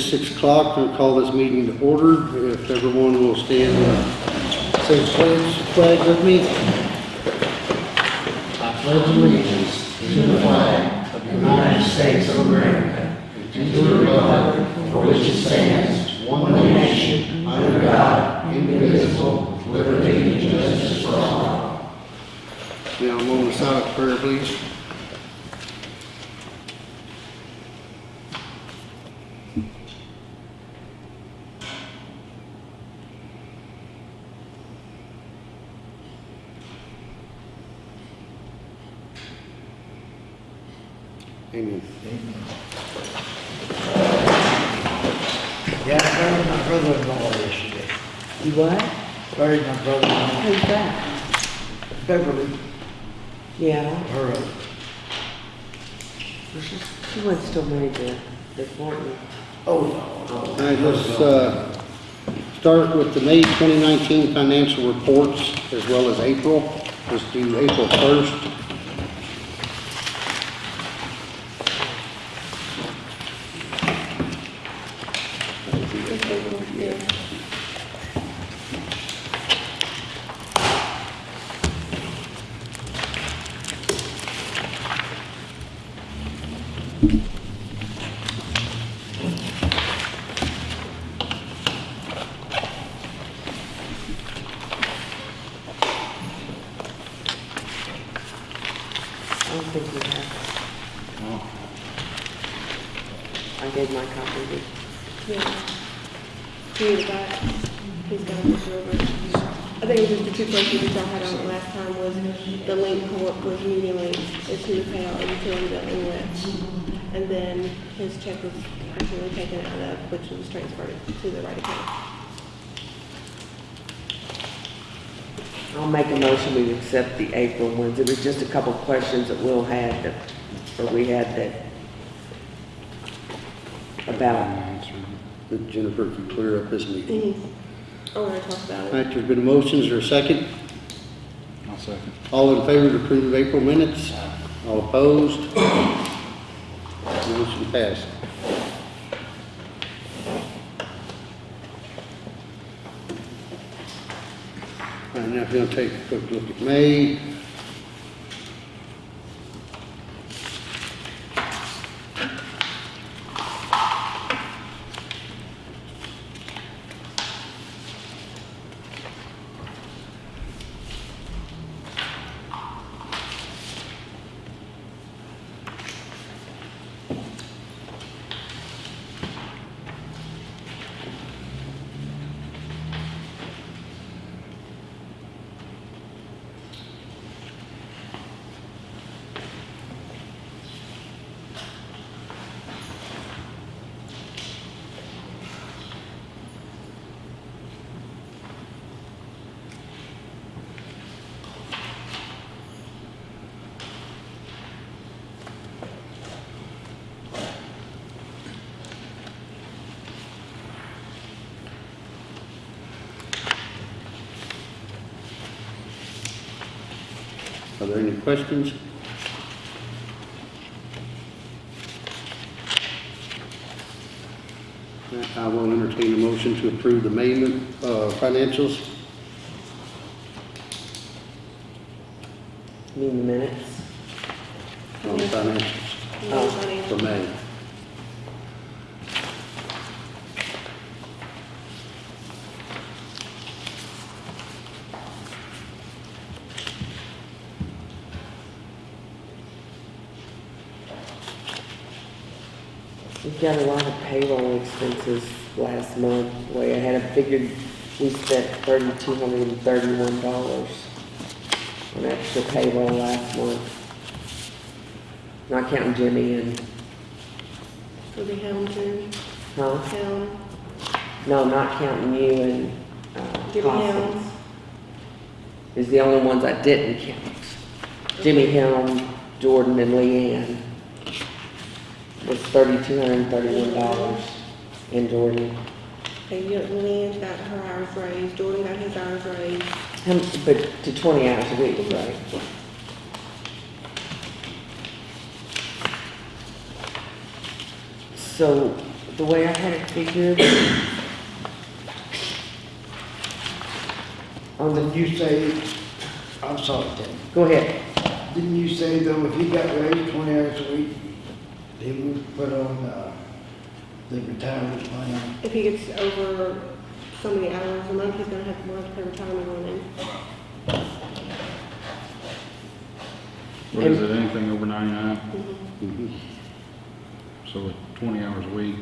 All right, it is six o'clock. We'll call this meeting to order. If everyone will stand and say pledge, flag with me. I pledge allegiance to the flag of the United States of America and to the republic for which it stands, one nation, under God, indivisible, with liberty and justice for all. Now, I'm on the silent prayer, please. Amen. Yeah, I buried my brother-in-law yesterday. You what? Buried my brother-in-law, Who's that? Beverly, Yeah, her, she went still married to this Martin. oh, no, All right, let's, uh, start with the May 2019 financial reports as well as April. Let's do April 1st. I don't think we have. I gave my copy to Yeah. He was back. He's got this over. I think it was just the two questions y'all had on it last time was the link co- was Union Link is who we pay our utility billing with. And then his check was actually taken out of, which was transferred to the right account. I'll make a motion, we accept the April ones. It was just a couple questions that Will had, that, or we had that, about, That Jennifer can clear up this meeting. Mm-hmm. I want to talk about it. right, there's been a motion, is there a second? I'll second. All in favor to approve of April minutes? All opposed? Motion passed. All right, now if you'll take a quick look at May. There any questions? I will entertain a motion to approve the May uh, financials. mean the minutes. on the financials No for financial. May. We've got a lot of payroll expenses last month. Way I had it figured, we spent thirty-two hundred and thirty-one dollars on extra payroll last month. Not counting Jimmy and, For the Helmsman, huh? Helm, No, not counting you and, uh, Jimmy. Is the only ones I didn't count. Jimmy Helm, Jordan, and Leanne was thirty-two hundred and thirty-one dollars in Jordan. Okay, you, Leanne's got her hours raised, Jordan got his hours raised. Him, but to twenty hours a week, right? So the way I had it figured, on the, Didn't you say, I'm sorry, Tim, go ahead. didn't you say though, if he got raised twenty hours a week, he would put on, uh, the retirement plan? If he gets over so many hours a month, he's gonna have to work for retirement on him. What is it, anything over ninety-nine? Mhm. So at twenty hours a week,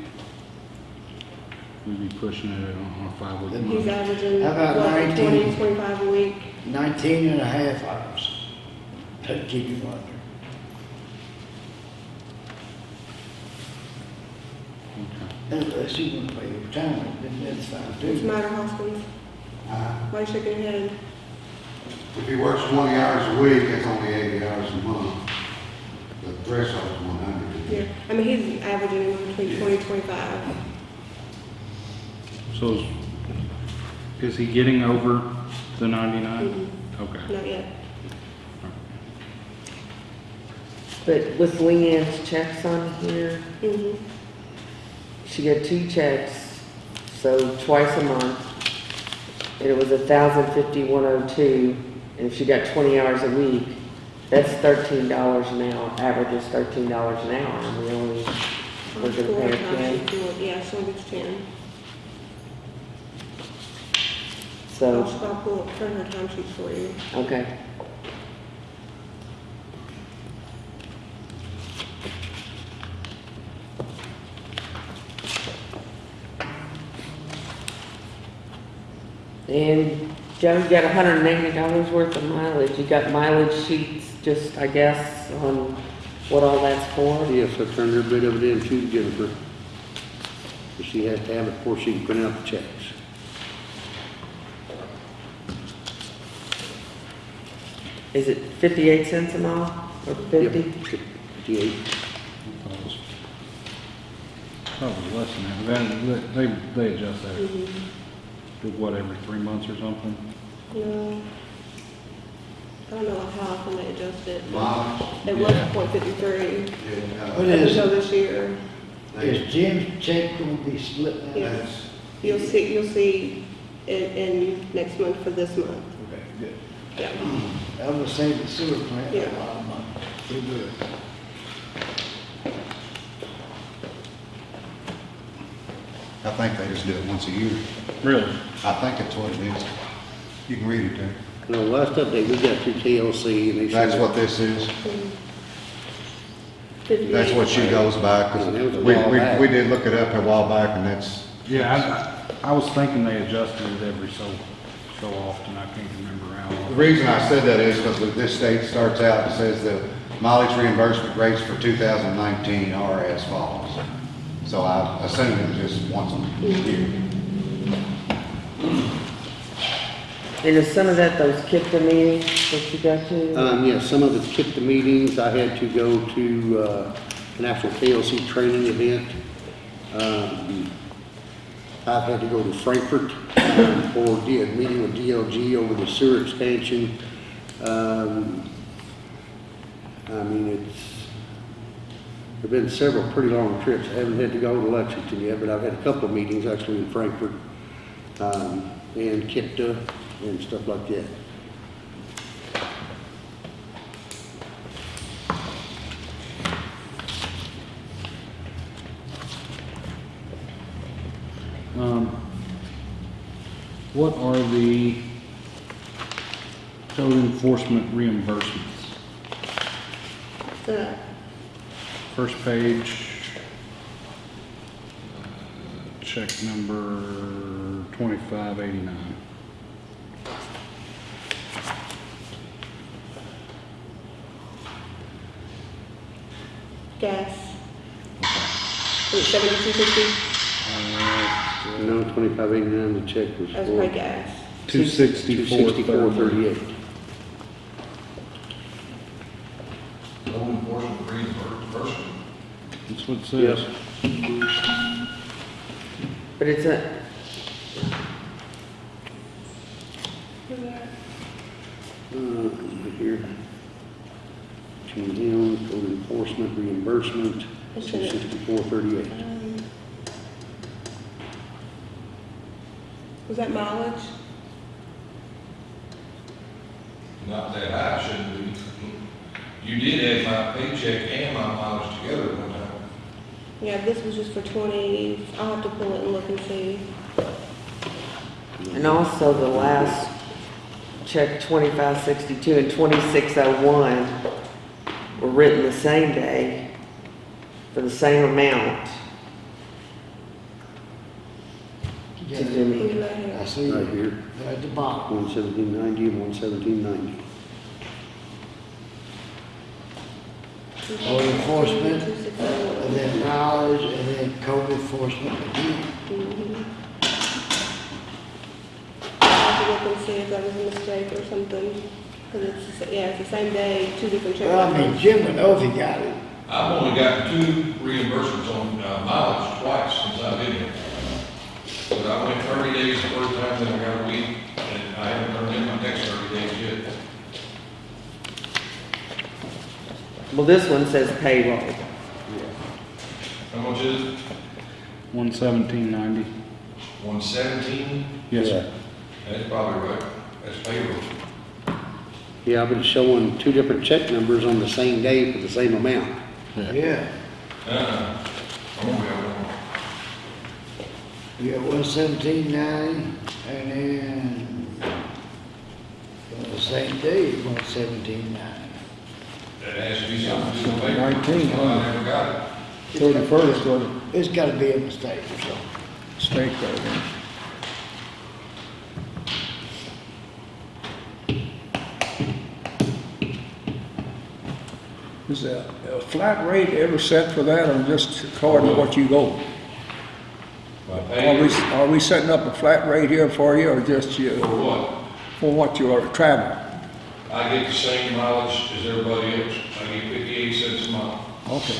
we'd be pushing it on a five-week He's month. averaging, How about what, 19? twenty, twenty-five a week. Nineteen and a half hours. That'd keep him under. Okay. Unless you want to pay your retirement, then that's fine What's too. the matter, Hoskins? Uh, Why you shaking your head? If he works twenty hours a week, that's only eighty hours a month. The threshold's one hundred. Yeah, I mean, he's averaging anywhere between twenty, twenty-five. So is, is he getting over the ninety-nine? Okay. Not yet. But with Leanne's checks on here, Mm-hmm. She got two checks, so twice a month. And it was a thousand fifty, one oh two, and if she got twenty hours a week, that's thirteen dollars an hour, average is thirteen dollars an hour, and we only, we're gonna pay her ten. Yeah, only gets ten. So, I'll, I'll pull up, turn her time sheets for you. okay. And Joe, got hundred and eighty dollars worth of mileage. You got mileage sheets, just, I guess, on what all that's for? Yes, I turned her bit of it in to Jennifer. But She has to have it before she can print out the checks. Is it fifty-eight cents a mile or fifty? Fifty-eight. Thought it was- thought it was less than that, they, they adjust that, mm-hmm. Mm-hmm. what, every three months or something? No. I don't know how often they adjust it. Mileage? It was Yeah. point fifty-three What Yeah, is, until this year. is Jim's check gonna be split now? Yeah. That's, You'll see, you'll see in, in next month for this month. Okay, good. Yeah. I was saying the sewer plant, a Yeah. lot of money. Too good. I think they just do it once a year. Really? I think that's what it is. You can read it there. No, last update we got through TLC and they. That's said- what this is. That's what she goes by, because It was a we, while we, back. we did look it up a while back, and that's, Yeah, I, I was thinking they adjusted it every so, so often, I can't remember how the often. reason I said that is because this state starts out, and says the mileage reimbursement rates for 2019 are as follows. So I assume it was just once a year. And is some of that those KIPDA meetings that you go to? Um, yes, some of it's KIPDA meetings. I had to go to, uh, an actual KLC training event. Um, I've had to go to Frankfort, um, for a meeting with DLG over the sewer expansion. Um, I mean, it's, there've been several pretty long trips. I haven't had to go to Lexington yet, but I've had a couple of meetings actually in Frankfort, um, and KIPDA and stuff like that. Um, what are the code enforcement reimbursements? The, First page, uh, check number twenty-five eighty-nine. gas. Was it seventy-two fifty? No, twenty-five eighty-nine, the check was That was for. my gas. Two sixty-four Sixty-four thirty-eight. no enforcement reimbursement person. That's what it says. But it's a, uh, here. Between him, code enforcement, reimbursement, It's sixty-four thirty-eight. Was that mileage? Not that high, shouldn't you did add my paycheck and my mileage together one time. Yeah, this was just for twenty, I'll have to pull it and look and see. And also the last check twenty-five sixty-two and twenty-six oh one were written the same day for the same amount to Yeah, Jimmy. Who's that here? I see Right it here, at the bottom. one seventeen ninety and one seventeen ninety. Code enforcement, and then mileage, and then code enforcement again. I'll have to look and see if that was a mistake or something, because it's, the yeah, it's the same day, two different check Well, I mean, numbers. Jim would know if he got it. I've only gotten two reimbursements on uh, mileage twice since I've been here. But I went thirty days the first time, then I got a week, and I haven't turned in my next thirty days yet. Well, this one says payroll. How much is it? One seventeen ninety. One seventeen? Yes, sir. That's probably right. That's payroll. Yeah, I've been showing two different check numbers on the same day for the same amount. Yeah, Uh-uh. I'm gonna be out you got one seventeen ninety, and then on the same day, one seventeen ninety. That has to be something to do with payroll. 19, huh? I never got it. Thirty-first was It's gotta be a mistake or something. a mistake there. then. Is a, a flat rate ever set for that, or just according to what you go? My Are we, payroll, are we setting up a flat rate here for you, or just for what? for what you are traveling? I get the same mileage as everybody else. I get fifty-eight cents a mile. Okay,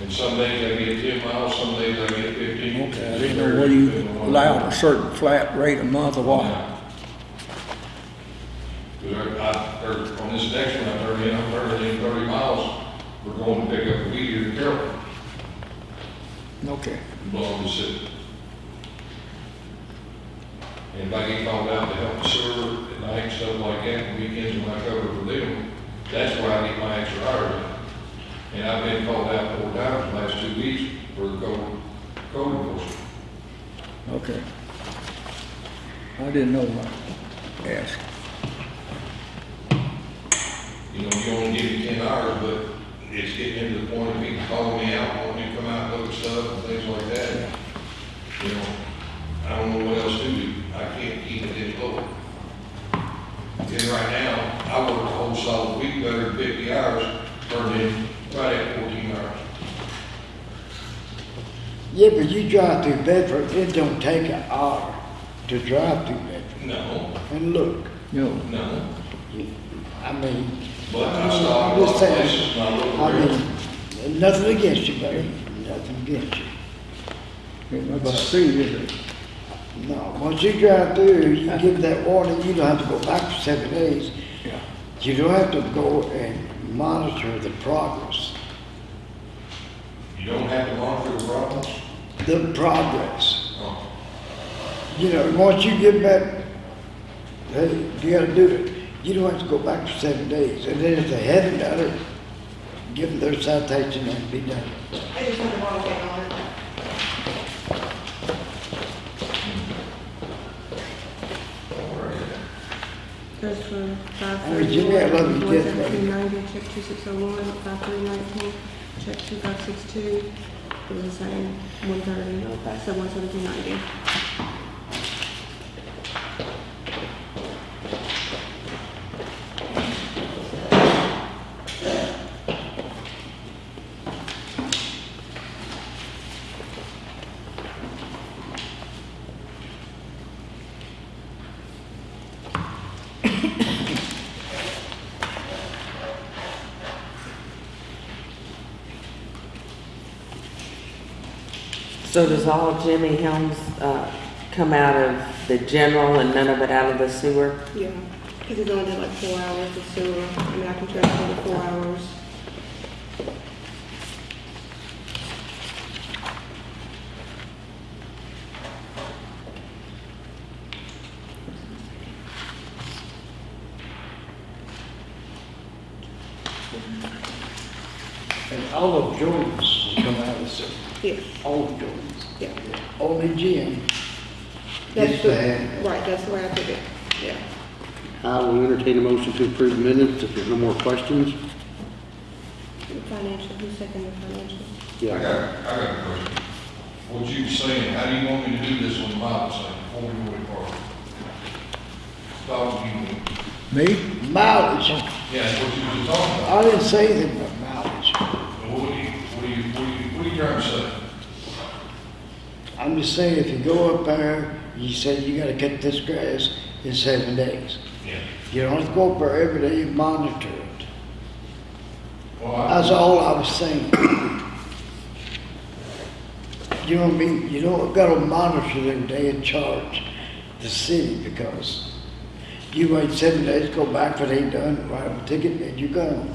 And some days I get ten miles, some days I get fifteen. okay, I didn't know whether you allowed a certain flat rate a month or what. Because I, I, er, on this next one, I turned in, I'm turning in thirty miles. We're going to pick up a weed here in Carroll, Okay, belong to city. And if I get called out to help the sewer at night, and stuff like that, weekends when I cover for them, that's where I get my extra hours. And I've been called out four times in the last two weeks for the code, code enforcement. okay. I didn't know what to ask. You know, you only give me ten hours, but it's getting into the point of people calling me out, wanting me to come out and look at stuff and things like that. You know, I don't know what else to do. I can't keep it any lower. And right now, I work a whole solid week better than fifty hours, turned in right at fourteen hours. Yeah, but you drive through Bedford, it don't take an hour to drive through Bedford. No, And look, No, no, I mean, but I stop I'm a lot just saying, places and I look I around. mean, nothing against you, buddy, nothing against you. ain't much to see, is it? No, once you drive through, you give that warning, you don't have to go back for seven days. Yeah. You don't have to go and monitor the progress, You don't have to monitor the problems. the progress. Oh, You know, once you give that, hey, you gotta do it, you don't have to go back for seven days. And then if they haven't done it, give them their citation and be done. I just had the wrong date Those from 531, 11790, check 2601, 5319, check 2562, it was the same, 130, so 11790. So does all Jimmy Helms, uh, come out of the general and none of it out of the sewer? Yeah, because he's only did like four hours of sewer, I mean, I can transfer the four hours. And all of Jordans will come out of the city, Yes, all of Jordans. yeah. Only Jim. That's Yes, the, ma'am. right, that's the way I took it, yeah. I will entertain a motion to approve the minutes if there's no more questions. Financial, who's second the financial? I Yeah. got, I got a question. What you were saying, how do you want me to do this on the Bible saying, before we go any farther? Stop you, Me? Mileage. yeah, that's what you were talking about. I didn't say anything about mileage. What do you, what do you, what do you, what are you trying to say? I'm just saying, if you go up there, you say you gotta cut this grass in seven days. Yeah. You don't have go up there every day and monitor it. Well, That's all I was saying. You know what I mean? You don't gotta monitor it every day and charge the city because you wait seven days, go back if it ain't done, write a ticket, and you go.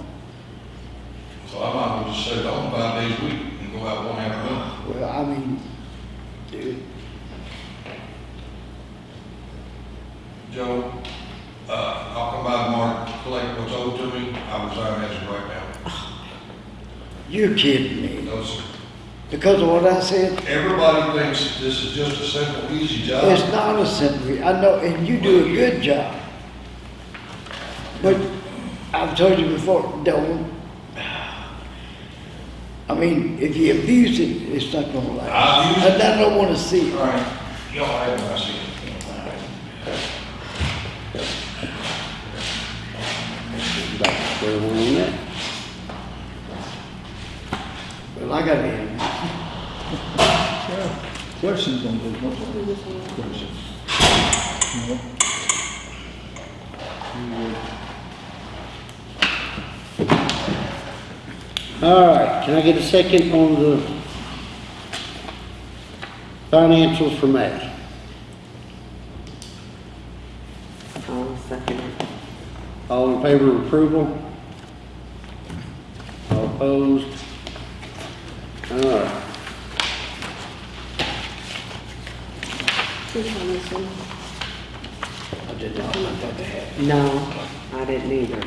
so I might as well just it on five days a week and go out one half a month. Well, I mean, dude, Joe, uh, I'll come by tomorrow, collect what's owed to me, I resign as of right now. you're kidding me. No, sir. Because of what I said, Everybody thinks this is just a simple, easy job. it's not a simple, I know, and you do a good job. But I've told you before, don't. I mean, if you abuse it, it's not gonna I last. abuse it? And I don't wanna see it. right, y'all have it, I see it. Back to square one on that. Well, I got in. Yeah. Questions on those, what's Who this one? questions? No. All right, can I get a second on the financials for May? I'll second. All in favor of approval? All opposed? All right, Who's on this one? I did not want that to happen. No, I didn't either.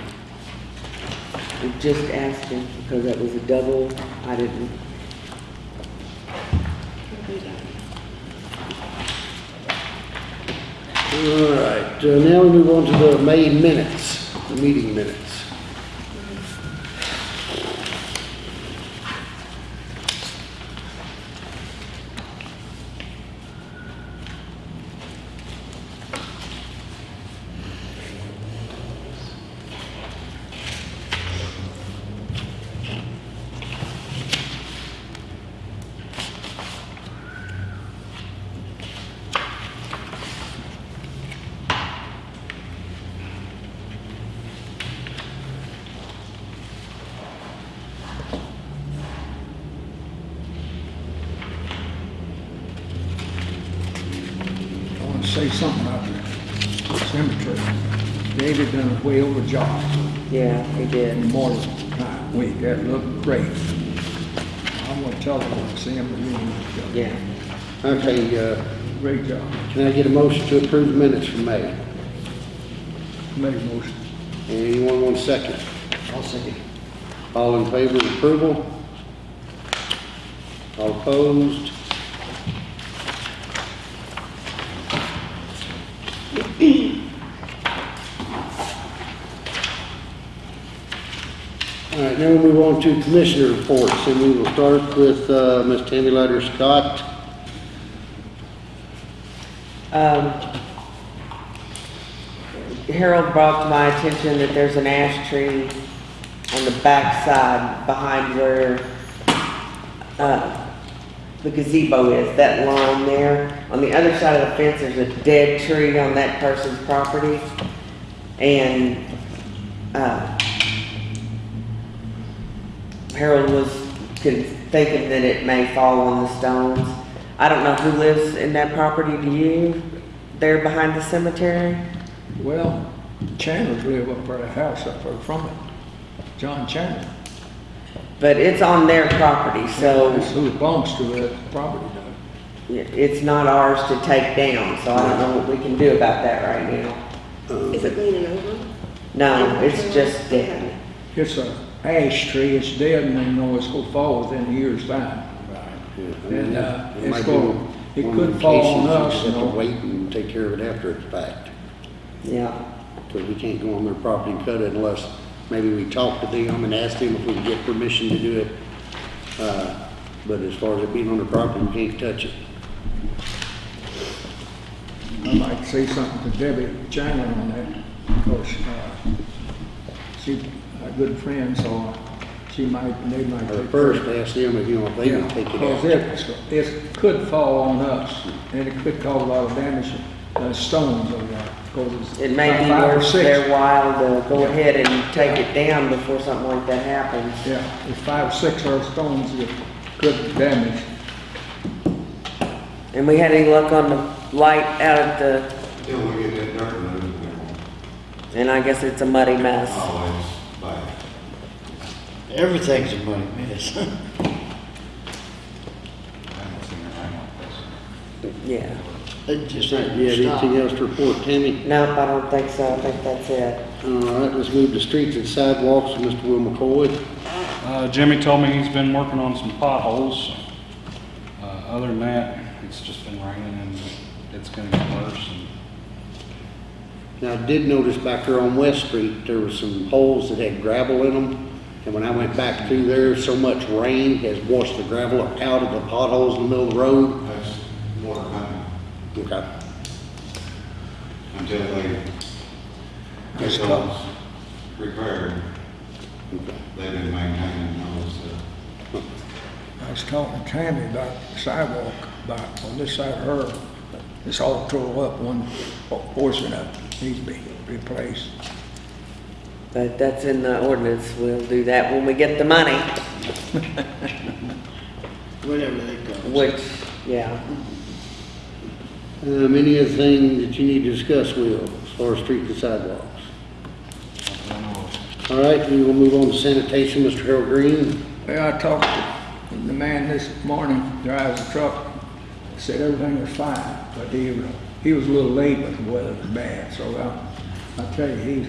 We just asked him because that was a double, I didn't, all right, uh, now we move on to the May minutes, the meeting minutes. I want to say something about the cemetery. David done a way over job yeah, he in did. the morning time week. That looked great. I want to tell him, when I see him, that he did Yeah. Okay, uh, great job. can I get a motion to approve the minutes from May? Made a motion. Anyone want a second? I'll say, All in favor of approval? All opposed? All right, now we move on to commissioner reports, and we will start with uh, Ms. Tammy Leiter Scott. Um, Harold brought to my attention that there's an ash tree on the back side behind where, uh, the gazebo is, that lawn there. On the other side of the fence, there's a dead tree on that person's property. And, uh, Harold was thinking that it may fall on the stones. I don't know who lives in that property, do you? There behind the cemetery? Well, Chandler's live up there, a house up there from it. John Chandler. But it's on their property, so That's who it belongs to, that property does. it's not ours to take down, so I don't know what we can do about that right now. Um, Is it leaning over? No, it's just dead. It's a ash tree, it's dead and they know it's gonna fall within a year's time. Yeah, And, uh, it it's be going- it one of could them fall cases on you us, just you have to know. Wait and take care of it after it's packed. Yeah, Because we can't go on their property and cut it unless maybe we talk to them and ask them if we can get permission to do it. Uh, But as far as it being on their property, we can't touch it. I'd like to say something to Debbie Chandler on that, because, uh, she's a good friend, so she might, they might Or take. first, ask them if, you want, if they can take it Because out. it, it could fall on us, and it could cause a lot of damage, uh, stones over there, because it's. it may be about five or worth six. their while to go ahead and take it down before something like that happens. Yeah, it's five or six of those stones that could damage. And we had any luck on the light out at the, Till we get that dirt moved, and I guess it's a muddy mess. always buy it. Everything's a money mess. I haven't seen it rain like this. Yeah. It just Do ain't you have anything stop. else to report, Tammy? Nope, I don't think so. I think that's it. All right, let's move to streets and sidewalks with Mr. Will McCoy. Uh, Jimmy told me he's been working on some potholes. Uh, other than that, it's just been raining and it's gonna get worse. and Now, I did notice back there on West Street, there were some holes that had gravel in them. And when I went back through there, so much rain has washed the gravel out of the potholes in the middle of the road. That's water coming Okay. until they It's get tough. those repaired. They've been maintaining those, uh, I was talking to Tammy about the sidewalk, about on this side of her, it's all tore up, one portion of it needs to be replaced. But that's in the ordinance. We'll do that when we get the money, Whenever they come. which, yeah. Um, any other thing that you need to discuss, Will, as far as streets and sidewalks? I don't know. All right, we will move on to sanitation, Mr. Harold Green. Well, I talked to the man this morning, drives the truck, said everything was fine, but he, was- he was a little late, but the weather was bad, so I, I tell you, he's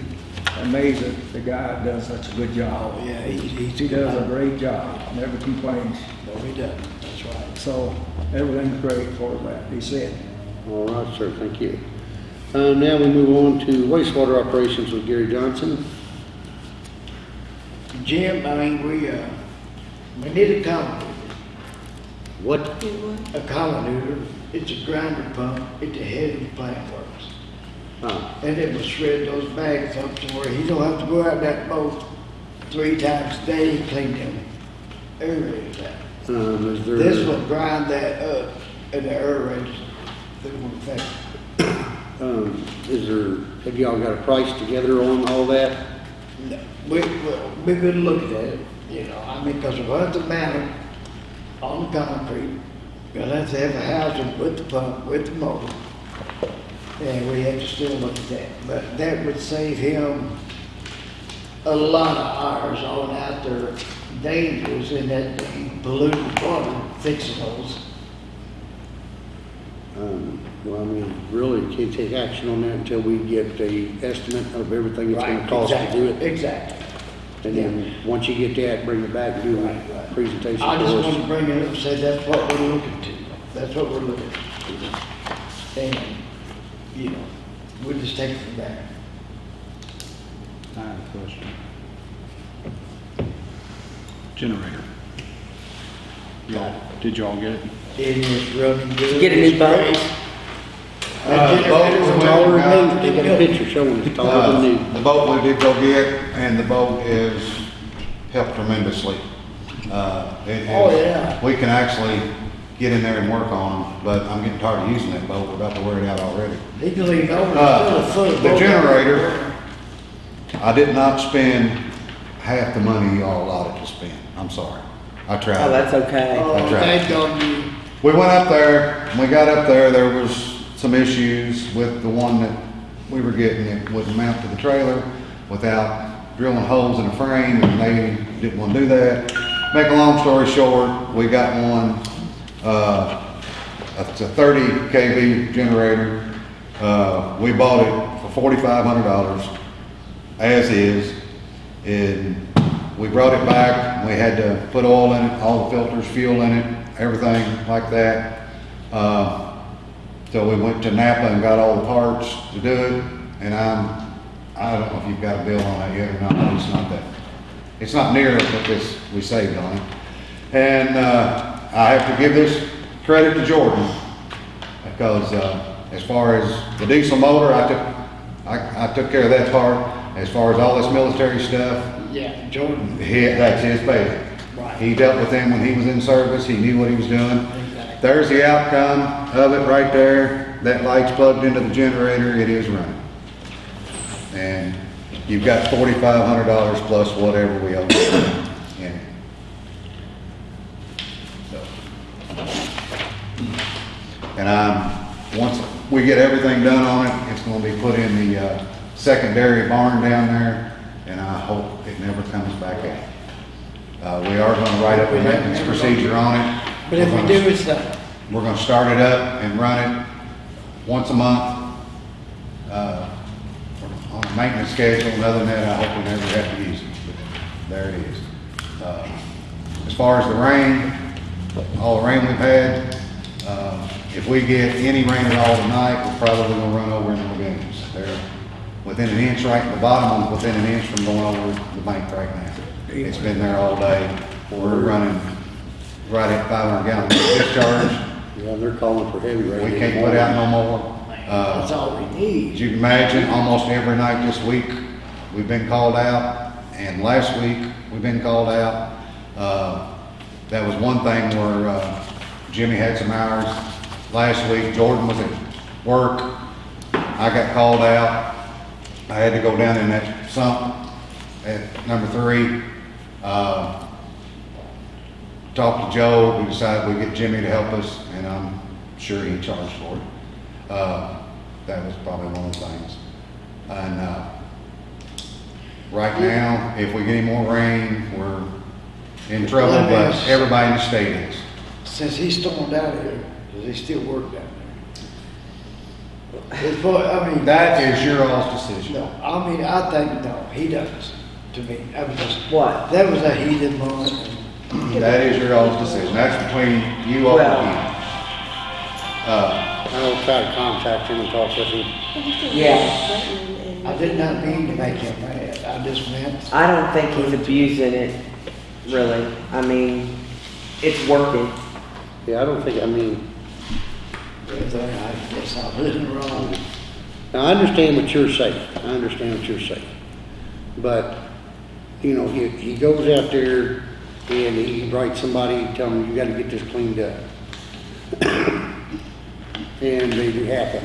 amazed that the guy does such a good job. Yeah, he, he's. He does a great job, never complains, No, he doesn't, that's right. so everything's great for that, he said. All right, sir, thank you. Uh, now we move on to wastewater operations with Gary Johnson. Jim, I mean, we, uh, we need a colony, What? A colony, it's a grinder pump It's a head of the plant works. Uh, And it will shred those bags up to where he don't have to go out that boat three times a day, he clean them um, is there? This will grind that up in the areas that will affect. Um, is there, have y'all got a price together on all that? No, We, we, we could look at it, you know, I mean, because we'll have to mount it on the concrete. We'll have to have a housing with the pump, with the motor. And we have to still look at that, but that would save him a lot of hours on out there dangerous in that polluted water, fixing those. Um, well, I mean, really, can't take action on that until we get the estimate of everything it's gonna Right, cost to do it. Exactly. And then, once you get that, bring it back and do Right, a right. presentation I just want to bring it up and say that's what we're looking to. That's what we're looking to. And, you know, we'll just take it from there. I have a question. Generator. Y'all, did y'all get it? It is running good. Get a new boat? It's. Uh, generator boat was we went than and they got a picture showing it's taller Uh. The boat we did go get, and the boat is helped tremendously. Uh, it is- Oh, yeah. We can actually get in there and work on them, but I'm getting tired of using that boat, we're about to wear it out already. He can lean over, Uh, it's still a foot of the generator- I did not spend half the money y'all allotted to spend, I'm sorry. I tried. Oh, that's okay. Oh, That's right. thank God you, We went up there, when we got up there, there was some issues with the one that we were getting, it wouldn't mount to the trailer without drilling holes in the frame, and they didn't wanna do that. Make a long story short, we got one, uh, it's a thirty KV generator. Uh, we bought it for forty-five hundred dollars, as is, and we brought it back, we had to put oil in it, all the filters, fuel in it, everything like that. Uh, so we went to Napa and got all the parts to do it, and I'm, I don't know if you've got a bill on that yet or not, but it's not that, it's not near what this, we saved on it. And, uh, I have to give this credit to Jordan, because, uh, as far as the diesel motor, I took, I, I took care of that part. As far as all this military stuff, Yeah, Jordan. he, that's his baby. Right. He dealt with them when he was in service, he knew what he was doing. Exactly. There's the outcome of it right there. That light's plugged into the generator, it is running. And you've got forty-five hundred dollars plus whatever we owe in it. So. And I'm, once we get everything done on it, it's gonna be put in the, uh, secondary barn down there, and I hope it never comes back out. Uh, we are gonna write up a maintenance procedure on it. But if We're we gonna- do, it's we're gonna start it up and run it once a month, uh, on a maintenance schedule, and other than that, I hope we never have to use it, but there it is. Uh, As far as the rain, all the rain we've had, uh, if we get any rain at all tonight, we're probably gonna run over in the lagoons. They're within an inch, right, the bottom one's within an inch from going over the bank right now. It's been there all day, we're running right at five hundred gallon discharge. Yeah, they're calling for heavy rain. We can't put out no more. That's Uh, all we need. as need. you can imagine, almost every night this week, we've been called out, and last week, we've been called out. Uh, that was one thing where, uh, Jimmy had some hours. Last week, Jordan was at work. I got called out. I had to go down in that sump at number three. Uh, talked to Joe, we decided we'd get Jimmy to help us, and I'm sure he charged for it. Uh, that was probably one of the things. And, uh, right now, if we get any more rain, we're in trouble, but everybody in the state is. Since he stormed out of here, does he still work down there? It's, probably- I mean. That is your all's decision. No, I mean, I think, no, he does, to me. I was just, What? that was a heated moment. That is your all's decision. That's between you all Well- and him. Uh, I'll try to contact him and talk with him. Yeah. I did not mean to make him mad. I just meant, I don't think he's abusing it, really. I mean, it's working. Yeah, I don't think, I mean, I guess I was wrong. Now, I understand what you're saying, I understand what you're saying. But, you know, he, he goes out there and he writes somebody, tell them, you gotta get this cleaned up. And they do it.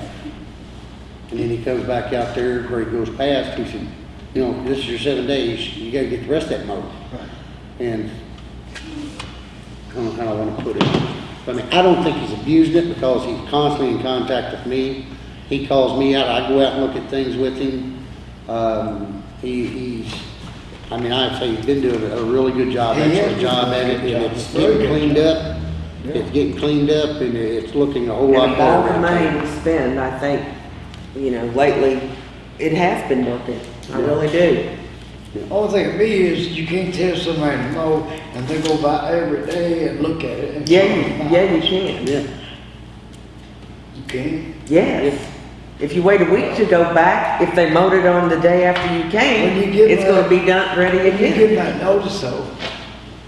And then he comes back out there where he goes past, he said, you know, this is your seven days, you gotta get the rest of that mower. And I don't know how I wanna put it. I mean, I don't think he's abused it because he's constantly in contact with me. He calls me out, I go out and look at things with him. Um, he, he's, I mean, I'd say he's been doing a really good job, He has excellent been job doing at it, good and it's Very getting good cleaned job. up. It's getting cleaned up and it's looking a whole And lot of all better. the I money think. we spend, I think, you know, lately, it has been working. I really do. The Only thing to me is you can't tell somebody to mow and they go by every day and look at it. and- Yeah, you, yeah, you can. Yeah, You can. Yes. If you wait a week to go back, if they mowed it on the day after you When came, you give it's gonna be done, ready again. You give again. that notice though,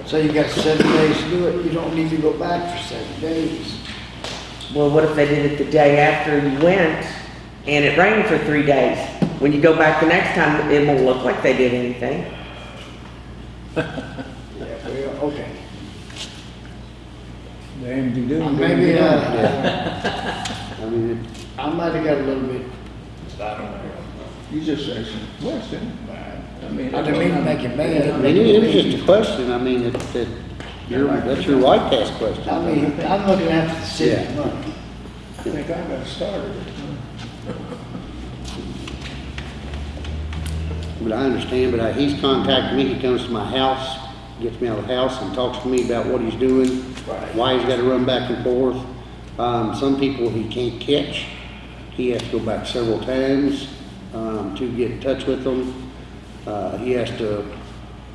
so you got seven days to do it, you don't need to go back for seven days. Well, what if they did it the day after you went and it rained for three days? When you go back the next time, it won't look like they did anything. Yeah, well, okay. Damn, you do. Maybe, uh, I mean, it- I might have got a little bit, I don't know. You just say some question. I mean. I didn't mean to make it mad. I mean, it was just a question, I mean, it, it, your, that's your right to ask questions. I mean, I'm looking after the city's money. I think I got started. But I understand, but I, he's contacted me, he comes to my house, gets me out of the house and talks to me about what he's doing, Right. why he's gotta run back and forth. Um, some people he can't catch, he has to go back several times, um, to get in touch with them. Uh, he has to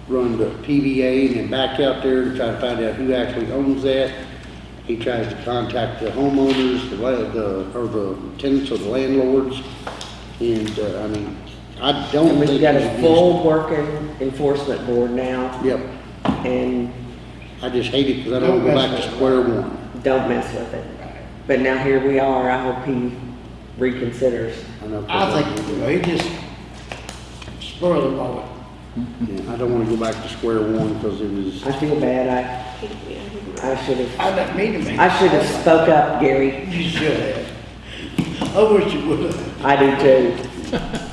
run the PVA and then back out there to try to find out who actually owns that. He tries to contact the homeowners, the, la- the, or the tenants or the landlords. And, uh, I mean, I don't And think. we've got it a should full working enforcement board now, Yep, and I just hate it because I don't Don't go back to square one. don't mess with it. But now here we are, I hope he reconsiders. I know. I think we will. he just spur of the moment. Yeah, I don't wanna go back to square one because it was, I feel bad, He- yeah, he- I, I should have, I didn't mean to make. I should have spoke up, Gary. You should have. I wish you would have. I do too.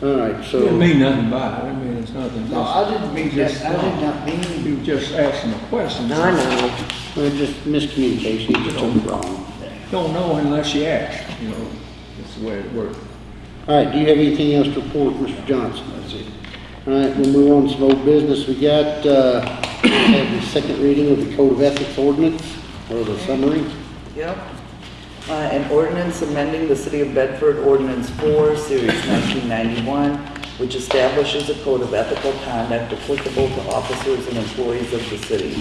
Well, all right, so. didn't mean nothing by it, I mean, it's nothing. No, I didn't mean that, Just- I did not mean. You were just asking a question. I know. Well, just miscommunication, he just told me wrong. Don't know unless you ask, you know, that's the way it works. All right, do you have anything else to report, Mr. Johnson? That's it. All right, we'll move on to some old business. We got, uh, we have the second reading of the Code of Ethics ordinance, or the summary. Yep. Uh, An ordinance amending the City of Bedford Ordinance 4, Series 1991, which establishes a code of ethical conduct applicable to officers and employees of the city.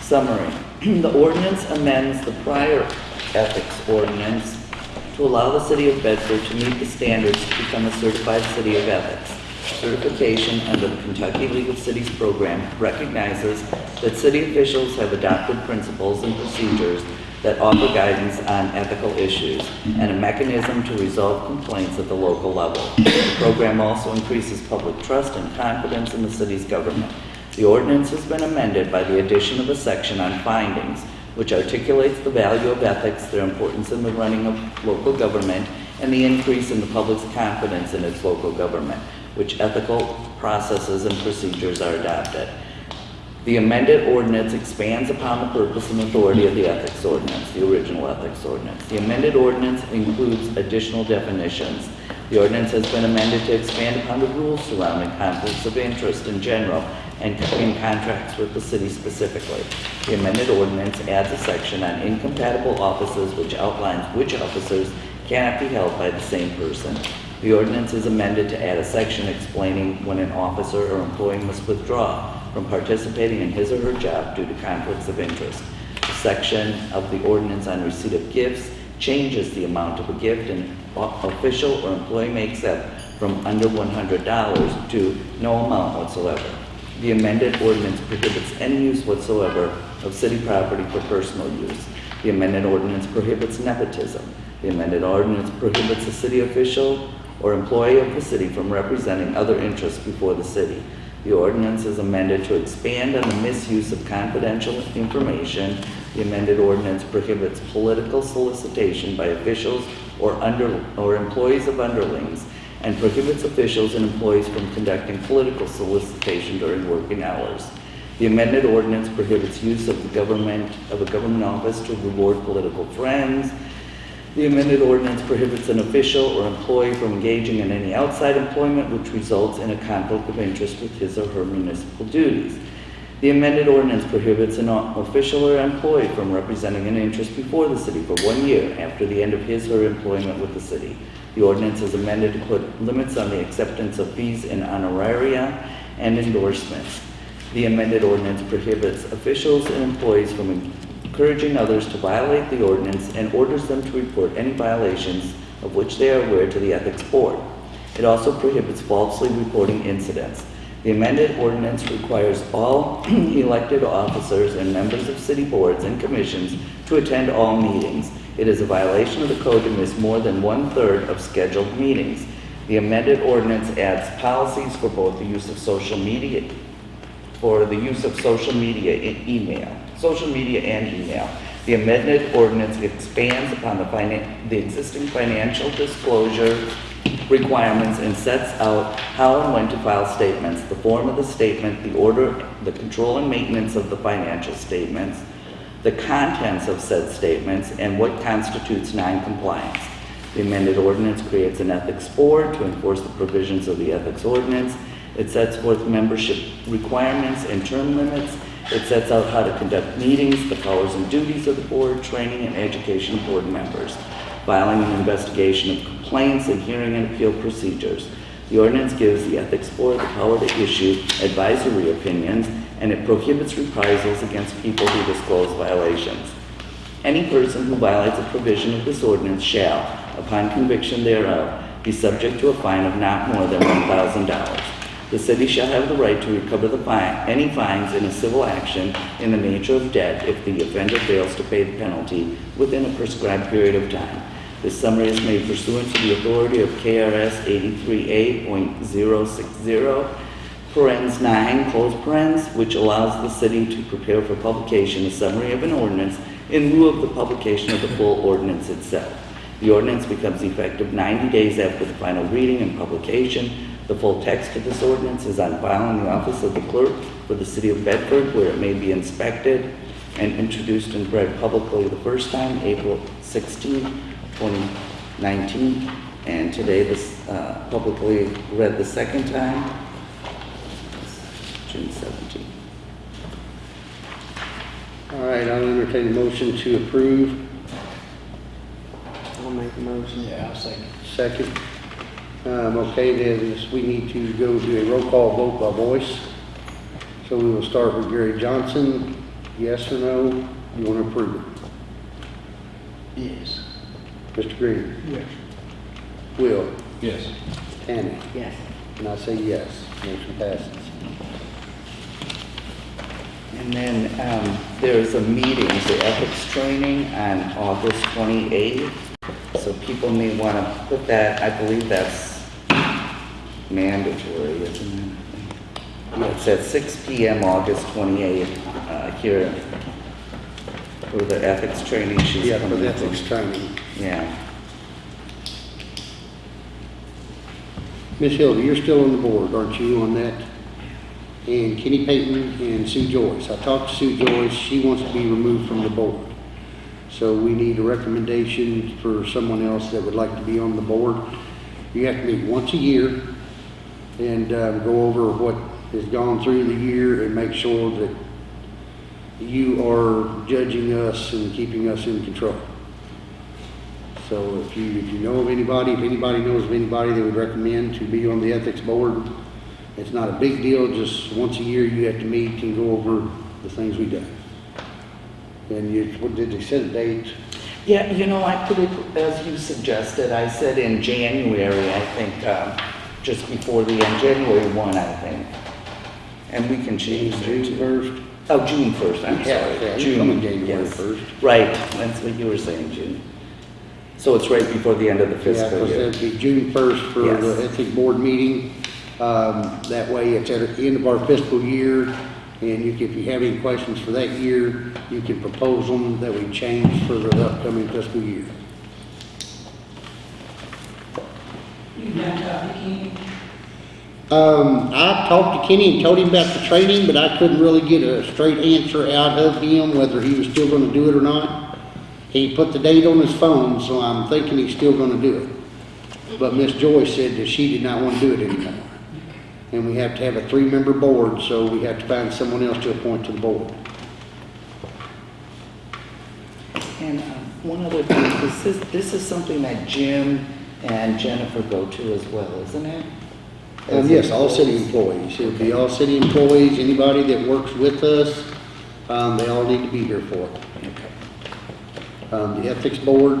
Summary. The ordinance amends the prior ethics ordinance to allow the City of Bedford to meet the standards to become a certified city of ethics. Certification under the Kentucky League of Cities program recognizes that city officials have adopted principles and procedures that offer guidance on ethical issues and a mechanism to resolve complaints at the local level. The program also increases public trust and confidence in the city's government. The ordinance has been amended by the addition of a section on findings, which articulates the value of ethics, their importance in the running of local government, and the increase in the public's confidence in its local government, which ethical processes and procedures are adopted. The amended ordinance expands upon the purpose and authority of the ethics ordinance, the original ethics ordinance. The amended ordinance includes additional definitions. The ordinance has been amended to expand upon the rules surrounding conflicts of interest in general and in contracts with the city specifically. The amended ordinance adds a section on incompatible offices which outlines which officers cannot be held by the same person. The ordinance is amended to add a section explaining when an officer or employee must withdraw from participating in his or her job due to conflicts of interest. The section of the ordinance on receipt of gifts changes the amount of a gift an official or employee may accept from under $100 to no amount whatsoever. The amended ordinance prohibits any use whatsoever of city property for personal use. The amended ordinance prohibits nepotism. The amended ordinance prohibits a city official or employee of the city from representing other interests before the city. The ordinance is amended to expand on the misuse of confidential information. The amended ordinance prohibits political solicitation by officials or under, or employees of underlings, and prohibits officials and employees from conducting political solicitation during working hours. The amended ordinance prohibits use of the government, of a government office to reward political friends. The amended ordinance prohibits an official or employee from engaging in any outside employment which results in a conflict of interest with his or her municipal duties. The amended ordinance prohibits an official or employee from representing an interest before the city for one year after the end of his or her employment with the city. The ordinance is amended to put limits on the acceptance of fees in honoraria and endorsements. The amended ordinance prohibits officials and employees from encouraging others to violate the ordinance and orders them to report any violations of which they are aware to the Ethics Board. It also prohibits falsely reporting incidents. The amended ordinance requires all elected officers and members of city boards and commissions to attend all meetings. It is a violation of the code to miss more than one-third of scheduled meetings. The amended ordinance adds policies for both the use of social media for the use of social media and email, social media and email. The amended ordinance expands upon the the existing financial disclosure requirements and sets out how and when to file statements, the form of the statement, the order, the control and maintenance of the financial statements, the contents of said statements, and what constitutes non-compliance. The amended ordinance creates an ethics board to enforce the provisions of the ethics ordinance. It sets forth membership requirements and term limits. It sets out how to conduct meetings, the powers and duties of the board, training and education of board members, filing an investigation of complaints and hearing and appeal procedures. The ordinance gives the Ethics Board the power to issue advisory opinions, and it prohibits reprisals against people who disclose violations. Any person who violates a provision of this ordinance shall, upon conviction thereof, be subject to a fine of not more than one thousand dollars. The city shall have the right to recover the fine, any fines in a civil action in the nature of debt if the offender fails to pay the penalty within a prescribed period of time. This summary is made pursuant to the authority of KRS 83A.060, parens 9, close parens, which allows the city to prepare for publication a summary of an ordinance in lieu of the publication of the full ordinance itself. The ordinance becomes effective 90 days after the final reading and publication. The full text of this ordinance is on file in the office of the clerk for the city of Bedford, where it may be inspected and introduced and read publicly the first time, April 16, 2019, and today this uh, publicly read the second time, June 17. All right, I'll entertain a motion to approve. I'll make a motion. Yeah, I'll second. Second. Um, okay, then we need to go to a roll call vote by voice. So we will start with Gary Johnson. Yes or no? You want to approve it? Yes. Mr. Green? Yes. Will? Yes. Tammy? Yes. And I say yes. Motion passes. And then um, there's a meeting, the ethics training on August 28th. So people may want to put that, I believe that's mandatory, isn't it? At 6 PM, August 28th, uh, here for the ethics training. She's Yeah, for the ethics training. Yeah. Miss Hilda, you're still on the board, aren't you, on that? And Kenny Payton and Sue Joyce. I talked to Sue Joyce, she wants to be removed from the board. So we need a recommendation for someone else that would like to be on the board. You have to meet once a year and uh, go over what has gone through the year and make sure that you are judging us and keeping us in control. So if you, if you know of anybody, if anybody knows of anybody that would recommend to be on the ethics board, it's not a big deal, just once a year you have to meet and go over the things we do. And you, what did they set a date? Yeah, you know, I put it, as you suggested, I said in January, I think, um, just before the end, January 1, I think. And we can change it June to... first? Oh, June 1st, I'm Yeah, sorry. June, January yes. 1st. Right, that's what you were saying, June. So it's right before the end of the Yeah, fiscal because year. that'd be June first for Yes. the ethics board meeting. Um, that way it's at the end of our fiscal year. And you, if you have any questions for that year, you can propose them that we change for the upcoming fiscal year. Um, I talked to Kenny and told him about the training, but I couldn't really get a straight answer out of him whether he was still gonna do it or not. He put the date on his phone, so I'm thinking he's still gonna do it. But Miss Joyce said that she did not wanna do it anymore. And we have to have a three-member board, so we have to find someone else to appoint to the board. And um, one other thing, this is, this is something that Jim and Jennifer go to as well, isn't it? Um, yes, all city employees. It'll be all city employees, anybody that works with us, um, they all need to be here for it. Okay. Um, the ethics board,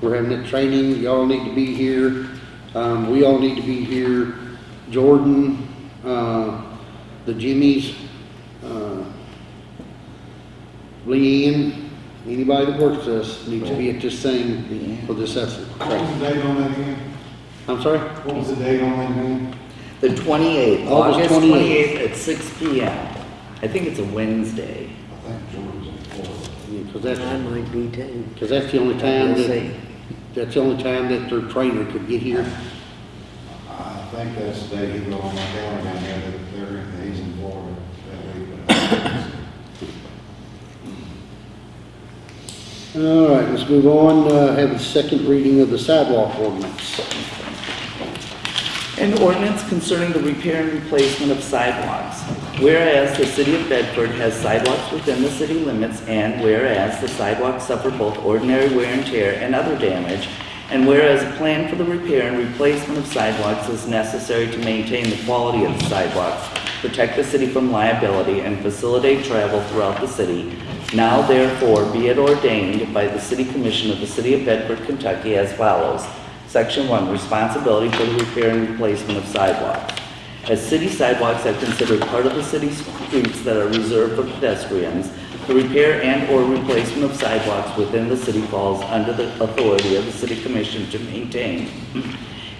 we're having that training, y'all need to be here. Um, we all need to be here. Jordan, uh, the Jimmys, uh, Leanne, anybody that works with us needs to be at this thing for this ethics What was the date on that again? I'm sorry? What was the date on that again? The 28th, August August 28th 28th at 6 PM. I think it's a Wednesday. I think George was in Florida. Yeah, Cause that's, I might be too. cause that's the only time We'll that, see. that's the only time that their trainer could get here. I think that's the day he wrote on my calendar down there, that that he's in Florida that week. All right, let's move on, uh, have a second reading of the sidewalk ordinance. An ordinance concerning the repair and replacement of sidewalks. Whereas the city of Bedford has sidewalks within the city limits, and whereas the sidewalks suffer both ordinary wear and tear and other damage, And whereas a plan for the repair and replacement of sidewalks is necessary to maintain the quality of the sidewalks, protect the city from liability, and facilitate travel throughout the city, now therefore be it ordained by the City Commission of the City of Bedford, Kentucky as follows. Section 1, responsibility for the repair and replacement of sidewalks. As city sidewalks are considered part of the city streets that are reserved for pedestrians, the repair and/or replacement of sidewalks within the city falls under the authority of the city commission to maintain.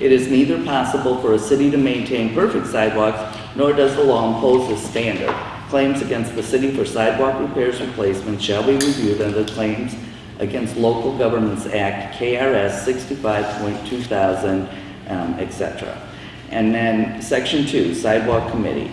It is neither possible for a city to maintain perfect sidewalks, nor does the law impose this standard. Claims against the city for sidewalk repairs replacements shall be reviewed under Claims Against Local Governments Act, KRS 65.2000, um, et cetera. And then, section two, sidewalk committee.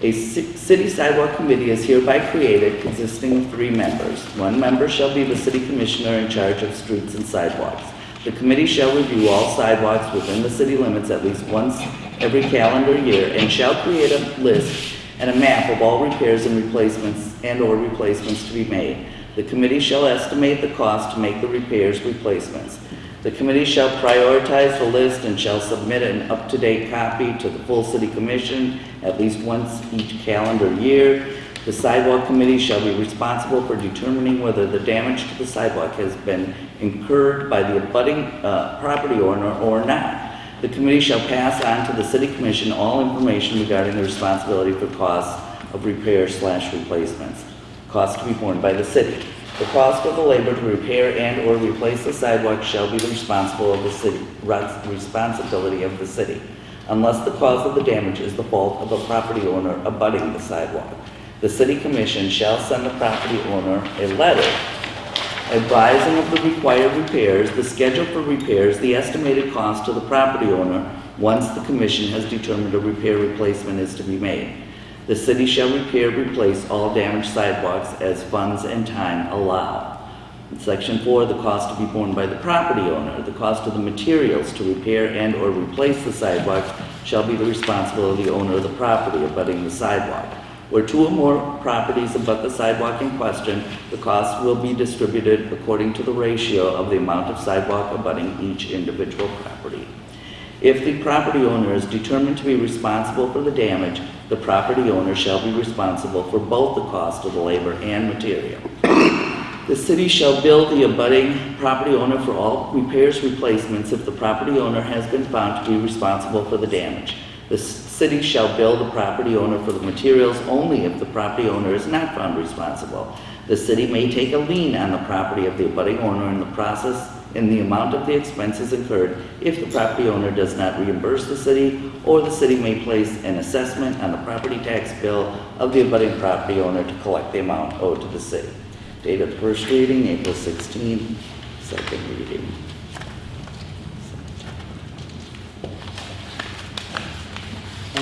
A city sidewalk committee is hereby created consisting of three members. One member shall be the city commissioner in charge of streets and sidewalks. The committee shall review all sidewalks within the city limits at least once every calendar year and shall create a list and a map of all repairs and replacements and/or replacements to be made. The committee shall estimate the cost to make the repairs, replacements. The committee shall prioritize the list and shall submit an up-to-date copy to the full city commission at least once each calendar year. The sidewalk committee shall be responsible for determining whether the damage to the sidewalk has been incurred by the abutting, uh, property owner or not. The committee shall pass on to the city commission all information regarding the responsibility for costs of repair slash replacements. Costs to be borne by the city. The cost of the labor to repair and/or replace the sidewalk shall be the responsible of the city, responsibility of the city, unless the cause of the damage is the fault of a property owner abutting the sidewalk. The city commission shall send the property owner a letter advising of the required repairs, the schedule for repairs, the estimated cost to the property owner once the commission has determined a repair replacement is to be made. The city shall repair, replace all damaged sidewalks as funds and time allow. In Section four, the cost to be borne by the property owner. The cost of the materials to repair and/or replace the sidewalks shall be the responsibility of the owner of the property abutting the sidewalk. Where two or more properties abut the sidewalk in question, the cost will be distributed according to the ratio of the amount of sidewalk abutting each individual property. If the property owner is determined to be responsible for the damage, the property owner shall be responsible for both the cost of the labor and material. The city shall bill the abutting property owner for all repairs, replacements if the property owner has been found to be responsible for the damage. The city shall bill the property owner for the materials only if the property owner is not found responsible. The city may take a lien on the property of the abutting owner in the process in the amount of the expenses incurred if the property owner does not reimburse the city, or the city may place an assessment on the property tax bill of the abutting property owner to collect the amount owed to the city. Date of first reading, April 16, second reading.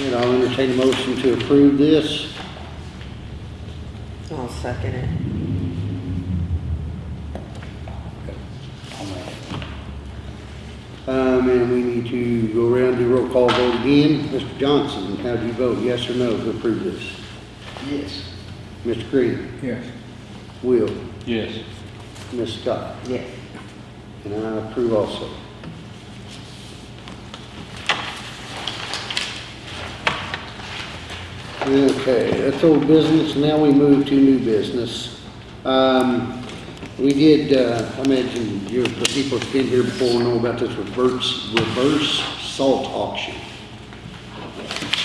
All right, I'll entertain a motion to approve this. I'll second it. Um, and we need to go around, do roll call vote again. Mr. Johnson, how do you vote, yes or no to approve this? Yes. Mr. Green? Yes. Will? Yes. Ms. Scott? Yes. And I approve also. Okay, that's old business, now we move to new business. Um, we did, uh, I mentioned, you, the people that's been here before know about this reverse, reverse salt auction.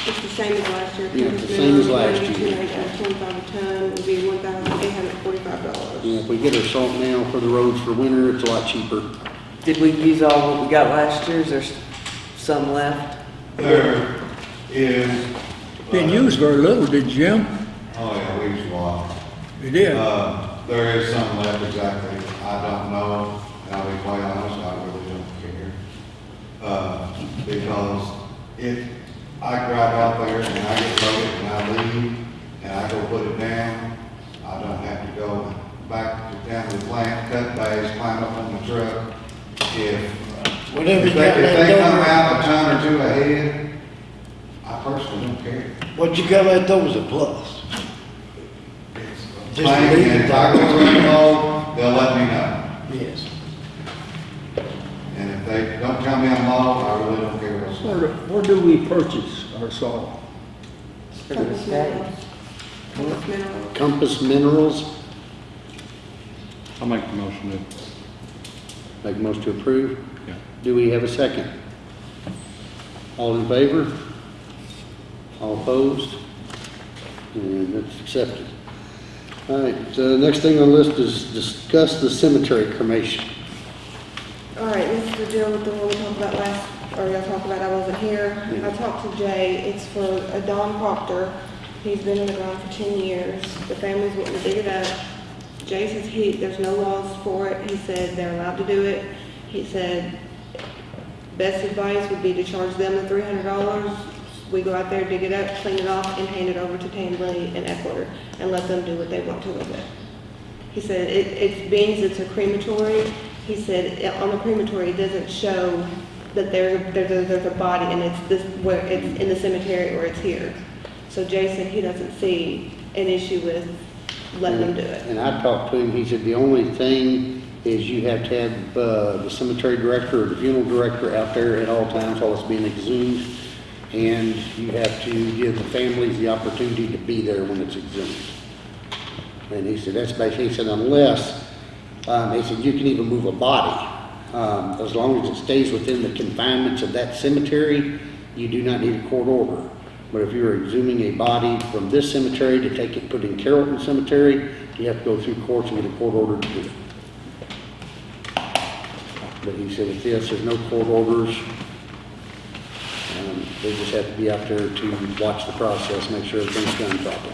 It's the same as last year. Yeah, the same as last year. Twenty-five a ton would be one thousand eight hundred forty-five dollars. You know, if we get our salt now for the roads for winter, it's a lot cheaper. Did we use all what we got last year? Is there some left? There is. Didn't use very little, did you, Jim? Oh, yeah, we used a lot. You did. Uh, there is some left exactly, I don't know, and I'll be quite honest, I really don't care. Uh, because if I drive out there and I get loaded and I leave, and I go put it down, I don't have to go back to down to the plant, cut bags, climb up on the truck. If, Whatever if they, if they come out a ton or two ahead, personally don't care. what you got left over is a plus. Just Plain, leave and it if I there. go run low, they'll let me know. Yes. And if they don't tell low, I really don't care what's. Where, do- where do we purchase our salt? For the Compass state. Minerals. Compass Minerals. Compass Minerals, I'll make the motion to, make a motion to approve. yeah. Do we have a second? All in favor? All opposed? And that's accepted. All right, uh, next thing on the list is discuss the cemetery cremation. All right, this is the deal with the one we talked about last, or y'all talked about, I wasn't here. I talked to Jay, it's for a Don Proctor. He's been in the ground for ten years. The family's wanting to dig it up. Jay says he, there's no laws for it. He said they're allowed to do it. He said best advice would be to charge them the three hundred dollars. We go out there, dig it up, clean it off, and hand it over to Tamley and Eckler, and let them do what they want to with it. He said it, it being it's a crematory, he said on the crematory, it doesn't show that there's, there's, a- there's a body and it's this, where it's in the cemetery or it's here. So Jason, he doesn't see an issue with letting them do it. And I talked to him, he said the only thing is you have to have, uh, the cemetery director or the funeral director out there at all times while it's being exhumed. And you have to give the families the opportunity to be there when it's exhumed. And he said, that's basically, he said unless, um, he said you can even move a body. Um, as long as it stays within the confinements of that cemetery, you do not need a court order. But if you're exhuming a body from this cemetery to take it, put in Carrollton Cemetery, you have to go through courts and get a court order to do it. But he said with this, there's no court orders. Um, they just have to be out there to watch the process, make sure everything's done properly.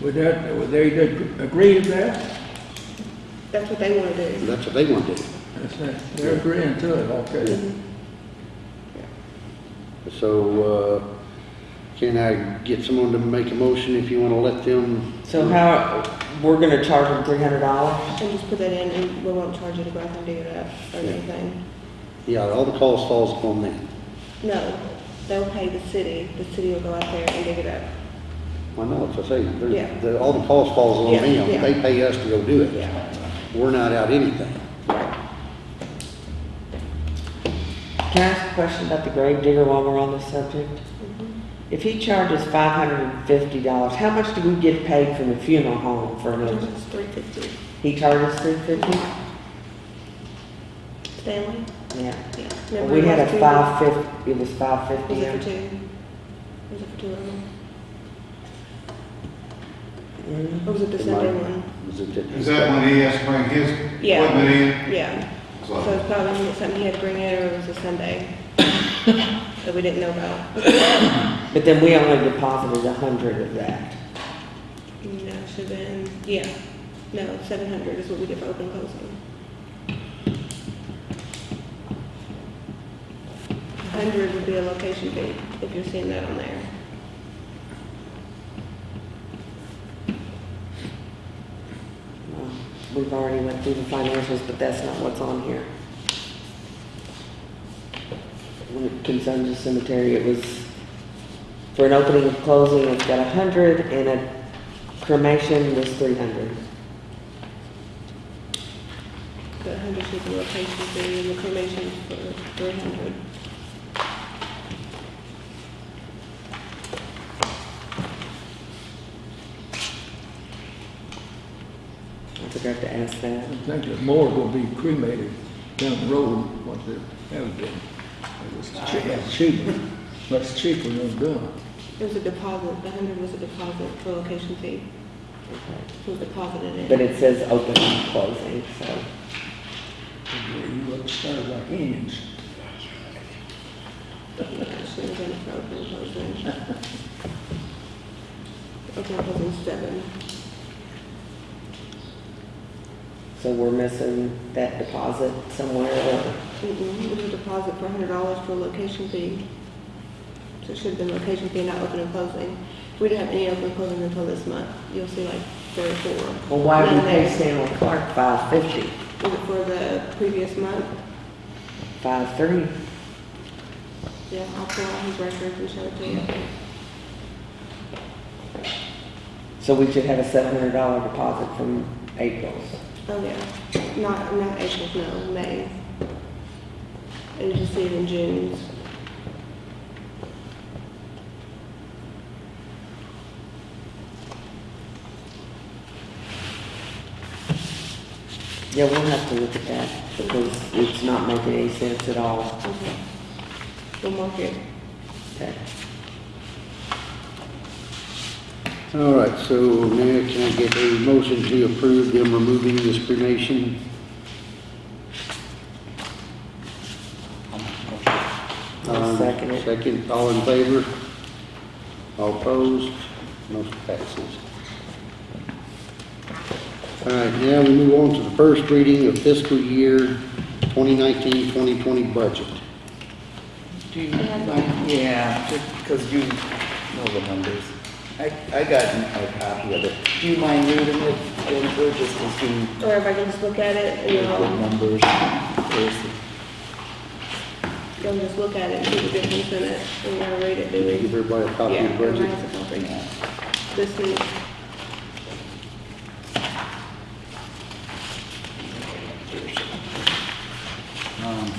Would that, would they ag- agree to that? That's what they want to do. that's what they want to do. That's it. They're agreeing to it, okay. So, uh, can I get someone to make a motion if you want to let them? So how, we're gonna charge them three hundred dollars? And just put that in and we won't charge you to go out and dig it up or Yeah. anything. Yeah, all the cost falls upon them. No, they'll pay the city. The city will go out there and dig it up. I know, it's I say, there's- Yeah. the, all the cost falls on Yeah, them. yeah. They pay us to go do it. Yeah. We're not out anything. Can I ask a question about the grave digger while we're on this subject? Mm-hmm. If he charges five hundred and fifty dollars, how much do we get paid from the funeral home for him? It's three fifty. He charges three fifty? Stanley? Yeah. Yeah. We had a five fifty, it was five fifty. Was it for two? Was it for two of them? Mm-hmm. Or was it the Sunday one? Is it that- Is that when he has to bring his Yeah. equipment in? Yeah. So- So it's probably something he had to bring in or it was a Sunday that we didn't know about. But then we only deposited a hundred of that. No, it should have been, yeah. No, seven hundred is what we get for open closing. 100 would be a location fee, if you're seeing that on there. We've already went through the financials, but that's not what's on here. When it concerns the cemetery, it was for an opening and closing, it's got 100, and a cremation was 300. The 100 is a location fee, and the cremation is for 300. Forgot to ask that. I think that more will be cremated down the road, what they have been. It's cheap- It's cheaper, much cheaper than done. It was a deposit, the hundred was a deposit for location fee. It was deposited in. But it says open and closing, so. You look started like Indians. Yeah, it should have been for open closing. Open closing seven. So we're missing that deposit somewhere, or, Mm-mm, a deposit for hundred dollars for a location fee. So it should have been location fee, not open and closing. We didn't have any open and closing until this month. You'll see like three or four. well, why did we None pay there. Stanley Clark five fifty? Was it for the previous month? Five three? Yeah, I'll pull out his records and show it to you. So we should have a seven hundred dollar deposit from April's. Oh, yeah, not, not April, no, May. And just see it in June. Yeah, we'll have to look at that because it's not making any sense at all. Okay. We'll mark it. Okay. All right, so now can I get a motion to approve them removing this cremation? Um, second it. Second, all in favor? All opposed? Motion passes. All right, now we move on to the first reading of fiscal year 2019-2020 budget. Do you, yeah, because you know the numbers. I, I got a copy of it. Do you mind reading it, Jennifer, just to see Or if I can just look at it and the you'll, numbers first? you'll just look at it and see the difference in it. And you'll read it, do we? Give everybody a copy Yeah, of the everybody budget. has a copy. Yeah. This week. Um,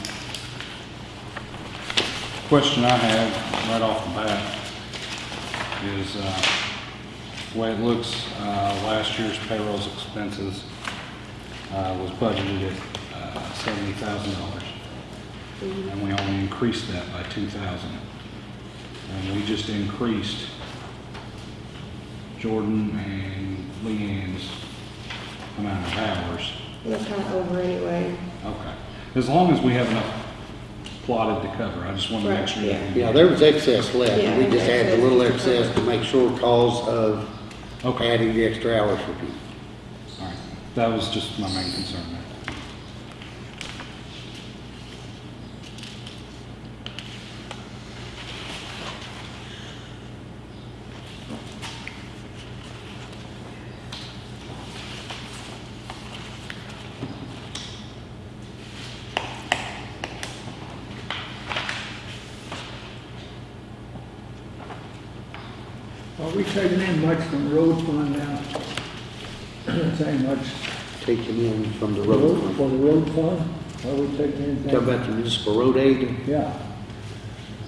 Question I have right off the bat is, uh, the way it looks, uh, last year's payrolls expenses, uh, was budgeted at, uh, seventy thousand dollars. And we only increased that by two thousand. And we just increased Jordan and Leanne's amount of hours. That's kind of over anyway. Okay. As long as we have enough plotted to cover, I just want to make sure. yeah. that we- Yeah, there was excess left, Yeah, we just there's added a little excess. excess to make sure cause of Okay, adding the extra hours for people. all right. That was just my main concern there. Are we taking in much from the road fund now? Saying much Taking in from the road road, fund. for the road fund? Are we taking anything? Talk about the municipal road aid. Yeah,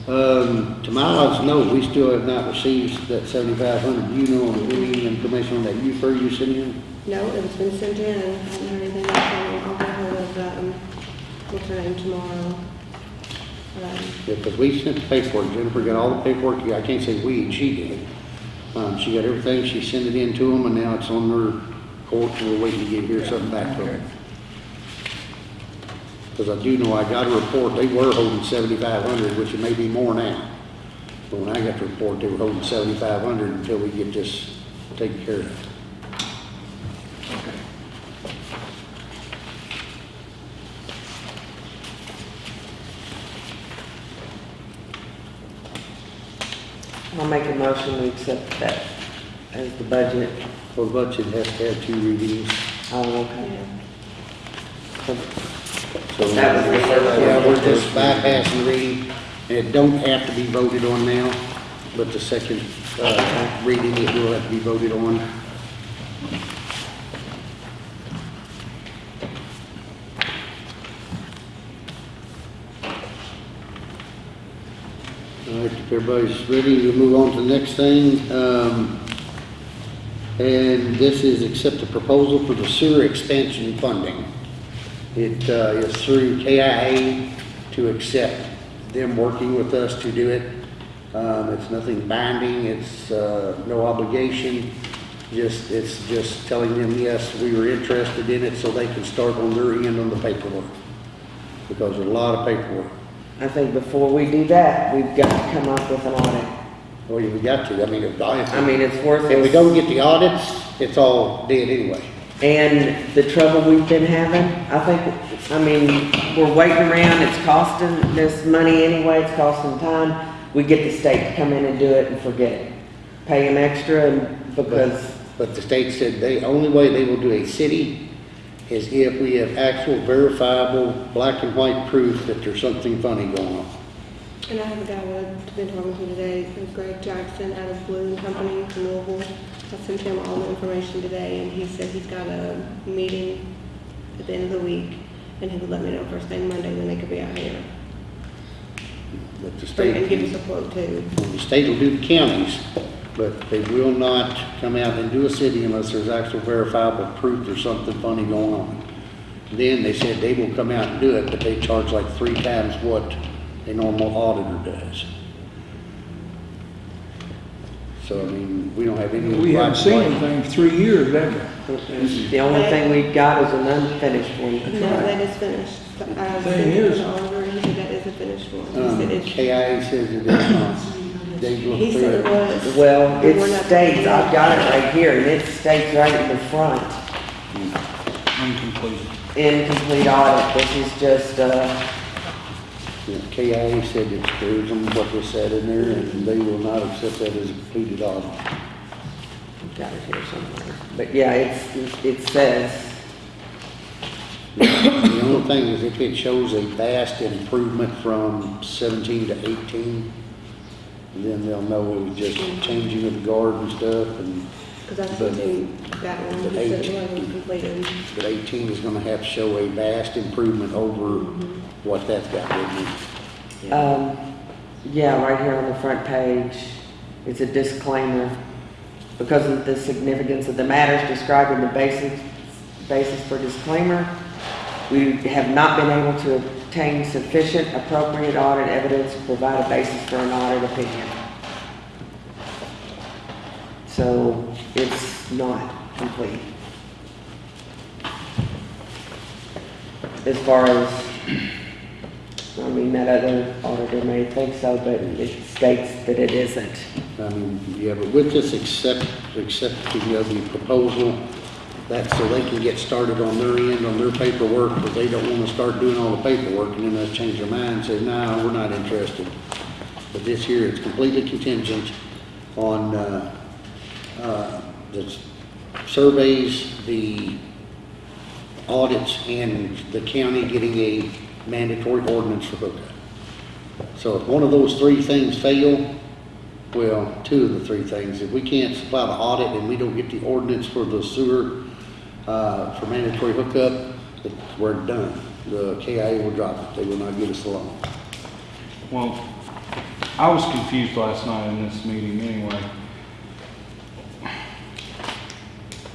Um, to my knowledge, no, we still have not received that seventy-five hundred. You know, any information on that you fur you sent in? No, it's been sent in. I haven't heard anything. else. I'll get hold of, um, what's her name tomorrow. Um, Yeah, because we sent the paperwork, Jennifer got all the paperwork, I can't say we, she did. Um, she got everything, she sent it in to them, and now it's on her court, we're waiting to get here something back to them. Because I do know, I got a report, they were holding seventy-five hundred, which it may be more now. But when I got the report, they were holding seventy-five hundred until we get this taken care of. I'll make a motion to accept that as the budget. Well, the budget has to have two readings. Oh, okay. yeah. So, That was the first one. yeah, we're just bypassing reading, and it don't have to be voted on now, but the second, uh, reading, it will have to be voted on. All right, if everybody's ready, we'll move on to the next thing. Um, and this is accept the proposal for the sewer expansion funding. It uh, is through KIA to accept them working with us to do it. Um, It's nothing binding, it's uh, no obligation, just, it's just telling them, yes, we were interested in it so they can start on their end on the paperwork. Because there's a lot of paperwork. I think before we do that, we've got to come up with an audit. Well, we got to, I mean, if I mean, it's worth if we don't get the audits, it's all dead anyway. And the trouble we've been having, I think, I mean, we're waiting around, it's costing this money anyway, it's costing time. We get the state to come in and do it and forget it. Pay them extra and because, But the state said they, only way they will do a city is if we have actual verifiable black and white proof that there's something funny going on. And I have a guy that I've been talking to today, Greg Jackson out of Blue and Company from Louisville. I sent him all the information today and he said he's got a meeting at the end of the week, and he would let me know first thing Monday when they could be out here. But the Or- And give state, us a quote too. the state will do the counties, but they will not come out and do a city unless there's actual verifiable proof there's something funny going on. Then they said they will come out and do it, but they charge like three times what a normal auditor does. So, I mean, we don't have any. We haven't seen blame. anything for three years, have we? The only thing we've got is an unfinished one. No, that is finished. I Thing sent it is- to Oliver, and he said that is a finished one. He Um, it's, KIA says it is not. They he looked said it it. was. Well, but we're it not- states, I've got it right here, and it states right in the front, Incomplete. incomplete audit, this is just, uh, Yeah, KIA said it screws them, what was said in there, and they will not accept that as a completed audit. I've got it here somewhere. But yeah, it's, it says, The only thing is if it shows a vast improvement from seventeen to eighteen, then they'll know it was just changing of the guard and stuff, and, Because I sent him that one, But he said eight. it wasn't completed. but eighteen is gonna have to show a vast improvement over what that's got with it. um, yeah, right here on the front page, it's a disclaimer. Because of the significance of the matters described in the basic, basis for disclaimer, we have not been able to obtain sufficient appropriate audit evidence to provide a basis for an audit opinion. So it's not complete. As far as, I mean, that other auditor may think so, but it states that it isn't. Mean, yeah, but with this accept, accepting of the proposal, that's so they can get started on their end, on their paperwork, but they don't wanna start doing all the paperwork, and then us change their mind and say, no, we're not interested. But this year, it's completely contingent on, uh, the surveys, the audits, and the county getting a mandatory ordinance for hookup. So if one of those three things fail, well, two of the three things, if we can't supply the audit and we don't get the ordinance for the sewer, uh, for mandatory hookup, we're done. The KIA will drop it, they will not give us the loan. Well, I was confused last night in this meeting anyway.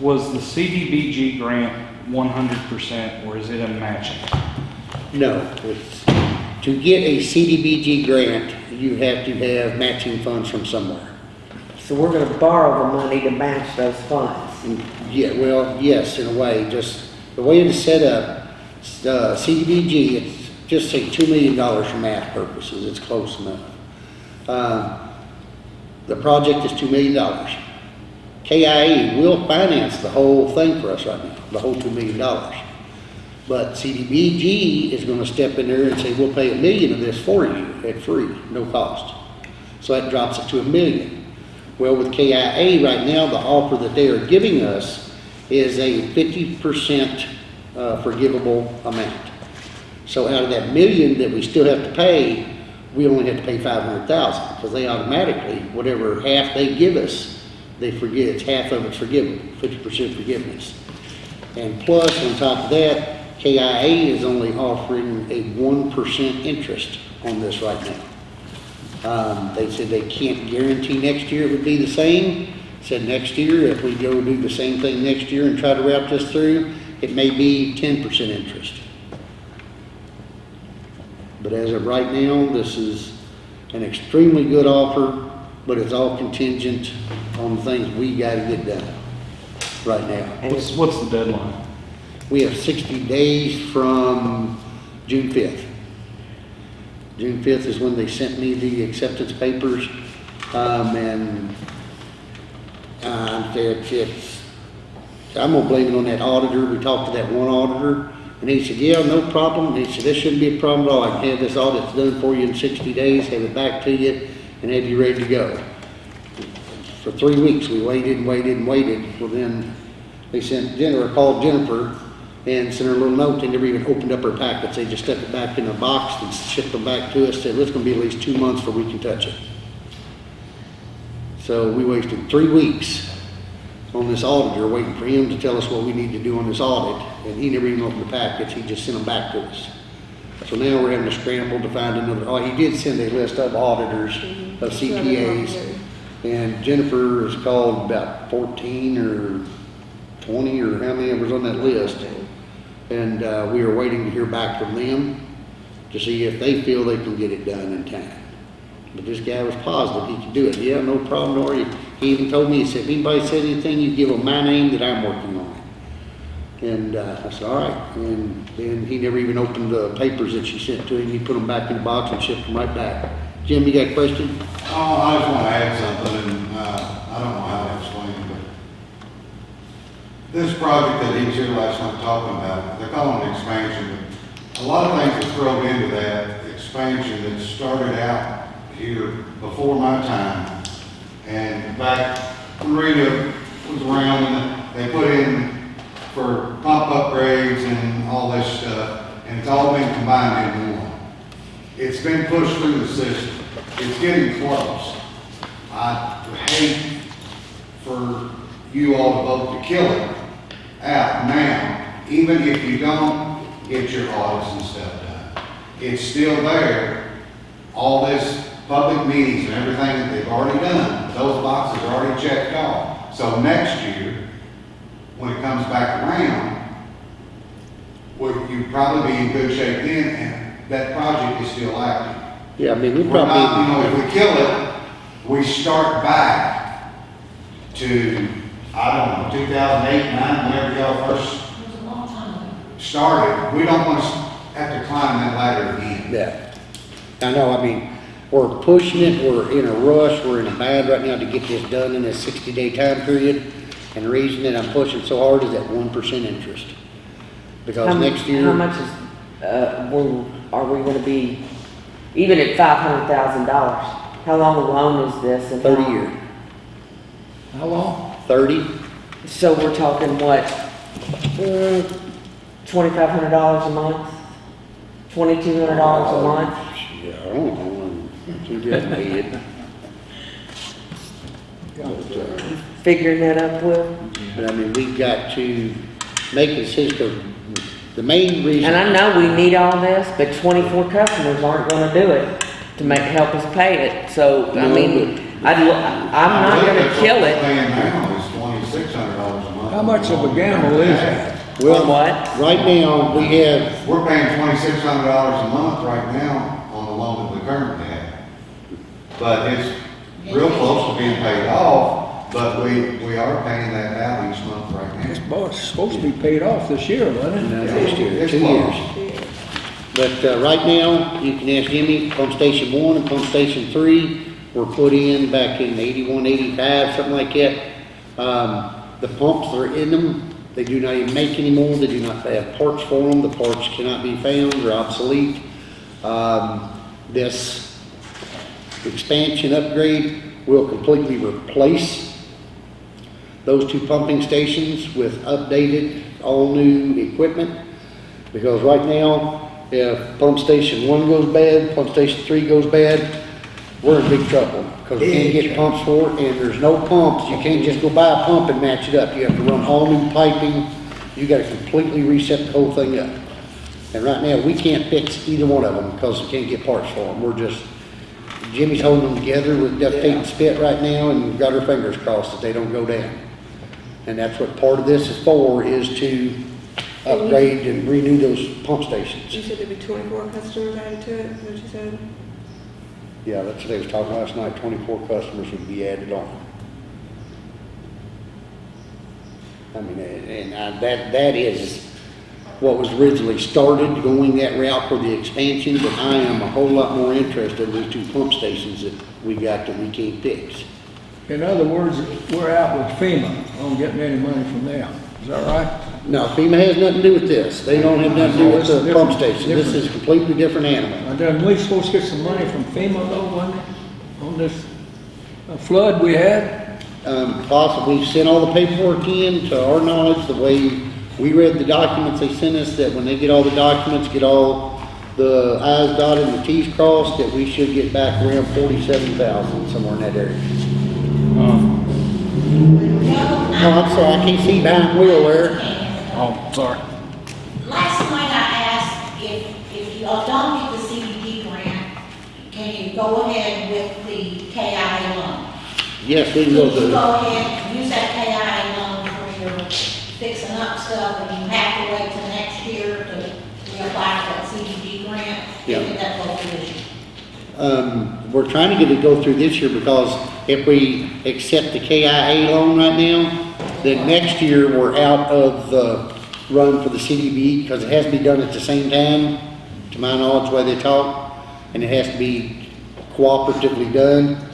Was the CDBG grant one hundred percent or is it a matching? No, it's, to get a CDBG grant, you have to have matching funds from somewhere. So we're gonna borrow the money to match those funds. Yeah, well, yes, in a way, just, the way it is set up, uh, CDBG, it's just say two million dollars for math purposes, it's close enough. Um, The project is two million KIA will finance the whole thing for us right now, the whole two million dollars. But CDBG is gonna step in there and say, we'll pay a million of this for you at free, no cost. So that drops it to a million. Well, with KIA right now, the offer that they are giving us is a fifty percent uh, forgivable amount. So out of that million that we still have to pay, we only have to pay five hundred thousand, because they automatically, whatever half they give us, they forget, it's half of it's fifty percent forgiveness. And plus, on top of that, KIA is only offering a one percent interest on this right now. Um, they said they can't guarantee next year it would be the same. Said next year, if we go do the same thing next year and try to route this through, it may be ten percent interest. But as of right now, this is an extremely good offer, but it's all contingent on the things we gotta get done right now. What's, what's the deadline? We have sixty days from June fifth. June fifth is when they sent me the acceptance papers, um, and, uh, it's, it's, I'm gonna blame it on that auditor, we talked to that one auditor, and he said, yeah, no problem, and he said, this shouldn't be a problem at all, I can have this audit done for you in sixty days, have it back to you, and have you ready to go. For three weeks, we waited and waited and waited, well then, they sent Jennifer, called Jennifer, and sent her a little note, they never even opened up her packets, they just stuck it back in a box and shipped them back to us, said, it's gonna be at least two months before we can touch it. So we wasted three weeks on this auditor, waiting for him to tell us what we need to do on this audit, and he never even opened the packets, he just sent them back to us. So now we're having to scramble to find another, oh, he did send a list of auditors, mm-hmm. of CPAs, and Jennifer has called about fourteen or twenty, or how many was on that list. And, uh, we are waiting to hear back from them to see if they feel they can get it done in time. But this guy was positive he could do it. Yeah, no problem, Nor He he even told me, he said, if anybody said anything, you give them my name that I'm working on. And, uh, I said, all right. And then he never even opened the papers that she sent to him. He put them back in the box and shipped them right back. Jim, you got a question? Oh, I just want to add something, and, uh, I don't know how to explain it, but this project that was here last night talking about, they're calling it expansion, but a lot of things are thrown into that expansion that started out here before my time. And back when Rita was around, they put in for pump upgrades and all this stuff, and it's all been combined into one. It's been pushed through the system. It's getting close. I hate for you all to vote to kill it out now, even if you don't get your audits and stuff done. It's still there. All this public meetings and everything that they've already done, those boxes are already checked off. So next year, when it comes back around, well, you'd probably be in good shape then, and that project is still active. Yeah, I mean, we We're not, you know, if we kill it, we start back to, I don't know, two thousand eight, nine, whenever y'all first started. We don't want to have to climb that ladder again. yeah. I know, I mean, we're pushing it, we're in a rush, we're in a bad right now to get this done in this sixty-day time period. And the reason that I'm pushing so hard is that one percent interest. Because How next year. How much is, uh, we, are we gonna be, even at five hundred thousand dollars? How long a loan is this? and Thirty how- year, How long? thirty, So we're talking what, uh, twenty-five hundred dollars a month? Twenty-two hundred dollars a month? yeah, I don't know, I'm too good to it. Figuring that up, Will? But I mean, we've got to make a decision, the main reason. And I know we need all this, but twenty-four customers aren't gonna do it to make, help us pay it. So, I No, mean, I'd, lo- I'm not I think gonna kill it. Paying now is twenty-six hundred dollars a month. How much of a gamble is that? Well, what? Right now, we have, We're paying twenty-six hundred dollars a month right now on the loan that we currently have. But it's real close to being paid off, but we, we are paying that out each month right It's now. bo- it's supposed to be paid off this year, wasn't no, it? next year, It's two close. years. But, uh, right now, you can ask Jimmy, pump station one and pump station three were put in back in eighty-one, eighty-five, something like that. Um, the pumps that are in them, they do not even make anymore, they do not have parts for them, the parts cannot be found, they're obsolete. Um, this expansion upgrade will completely replace those two pumping stations with updated, all-new equipment. Because right now, if pump station one goes bad, pump station three goes bad, we're in big trouble. Because we can't get pumps for it, and there's no pumps, you can't just go buy a pump and match it up. You have to run all new piping, you gotta completely reset the whole thing up. And right now, we can't fix either one of them because we can't get parts for them. We're just, Jimmy's holding them together with duct tape and spit right now and we've got our fingers crossed that they don't go down. And that's what part of this is for, is to upgrade and renew those pump stations. You stations. said there'd be twenty-four customers added to it, is what you said? Yeah, that's what they was talking last night, twenty-four customers would be added on. I mean, and and I- that, that is what was originally started, going that route for the expansion, but I am a whole lot more interested in these two pump stations that we got that we can't fix. In other words, we're out with FEMA, on getting any money from them. Is that right? No, FEMA has nothing to do with this. They don't have nothing to do with the pump station. This is a completely different animal. And then we supposed to get some money from FEMA though, wasn't it? On this uh, flood we had? Um, possibly sent all the paperwork in, to our knowledge, the way we read the documents they sent us, that when they get all the documents, get all the i's dotted and the t's crossed, that we should get back around forty-seven thousand, somewhere in that area. Oh, I'm sorry, I can't see behind wheel there. Oh, sorry. Last night I asked if, if you don't get the CDD grant, can you go ahead with the KIA loan? Yes, we Can will you do. go ahead, use that KIA loan for your fixing up stuff, and you have to wait till next year to reapply for that CDD grant? Yeah. If That's what it is. Um, we're trying to get it go through this year because if we accept the KIA loan right now, then next year we're out of the run for the CDB because it has to be done at the same time, to my knowledge, the way they talk, and it has to be cooperatively done.